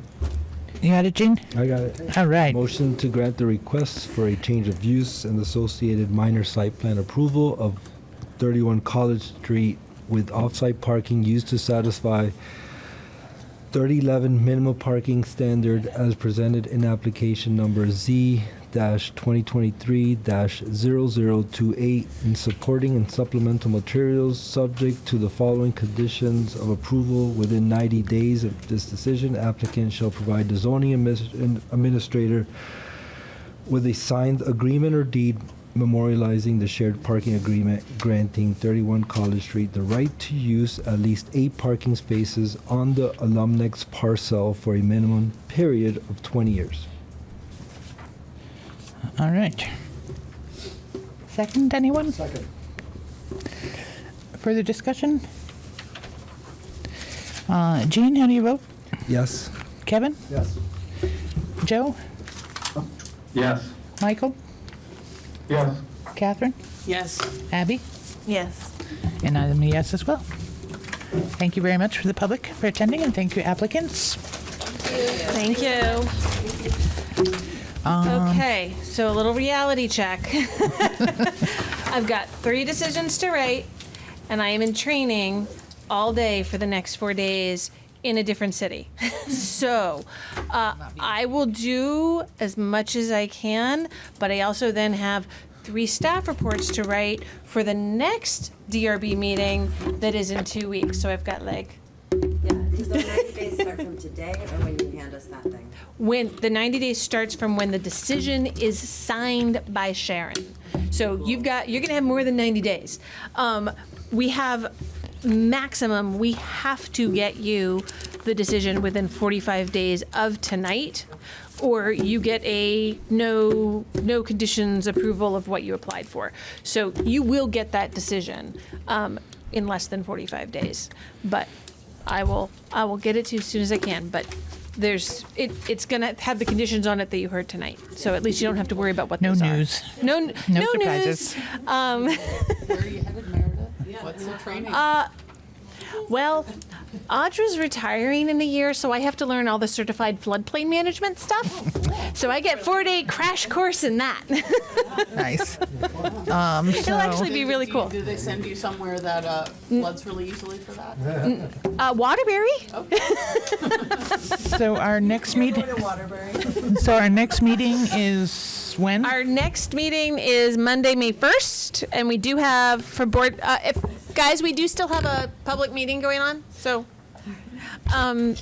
You got it, Gene? I got it. All right. Motion to grant the request for a change of use and associated minor site plan approval of 31 College Street with off-site parking used to satisfy 3011 minimum parking standard as presented in application number Z-2023-0028 and supporting and supplemental materials subject to the following conditions of approval within 90 days of this decision. Applicant shall provide the zoning administrator with a signed agreement or deed memorializing the shared parking agreement granting 31 College Street the right to use at least eight parking spaces on the Alumnex parcel for a minimum period of 20 years. All right. Second, anyone? Second. Further discussion? Uh, Gene, how do you vote? Yes. Kevin? Yes. Joe? Yes. Michael? Yes. Catherine? Yes. Abby? Yes. And I'm a yes as well. Thank you very much for the public for attending, and thank you applicants. Thank you. Um, okay, so a little reality check. <laughs> I've got three decisions to write, and I am in training all day for the next four days in a different city. <laughs> so uh, I will do as much as I can, but I also then have three staff reports to write for the next DRB meeting that is in two weeks. So I've got like Yeah, does the ninety days start from today or when you hand us that thing? when the 90 days starts from when the decision is signed by Sharon. So you've got you're going to have more than 90 days. Um, we have maximum we have to get you the decision within 45 days of tonight or you get a no no conditions approval of what you applied for so you will get that decision um, in less than 45 days but i will i will get it to you as soon as i can but there's it, it's gonna have the conditions on it that you heard tonight so at least you don't have to worry about what No those news. are no n- No no, surprises. news um, <laughs> Where are you headed, Meredith? What's the training? uh, well, Audra's retiring in a year, so I have to learn all the certified floodplain management stuff. So I get four day crash course in that. Nice. <laughs> Um, so, It'll actually be really cool. Do they send you somewhere that uh, floods really easily for that? Uh, Waterbury? so our next meeting. Waterbury. So our next meeting is when? Our next meeting is Monday, May 1st, and we do have for board, uh, if, guys, we do still have a public meeting going on, so. Um,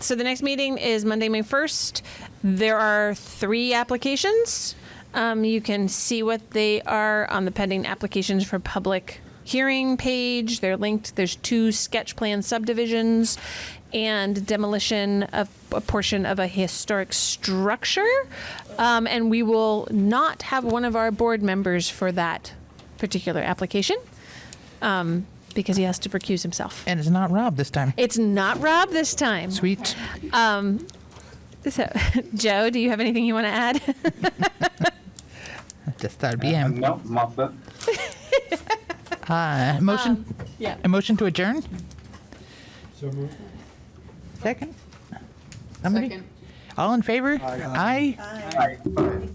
so the next meeting is Monday, May 1st. There are three applications. Um, you can see what they are on the pending applications for public hearing page. They're linked. There's two sketch plan subdivisions and demolition of a portion of a historic structure. Um, and we will not have one of our board members for that particular application um, because he has to recuse himself. And it's not Rob this time. It's not Rob this time. Sweet. Um, so, <laughs> Joe, do you have anything you want to add? <laughs> Just thought it'd be him. No, not that. Uh, motion. yeah. A motion to adjourn. So moved. Second. Somebody? Second. All in favor? Aye. Aye.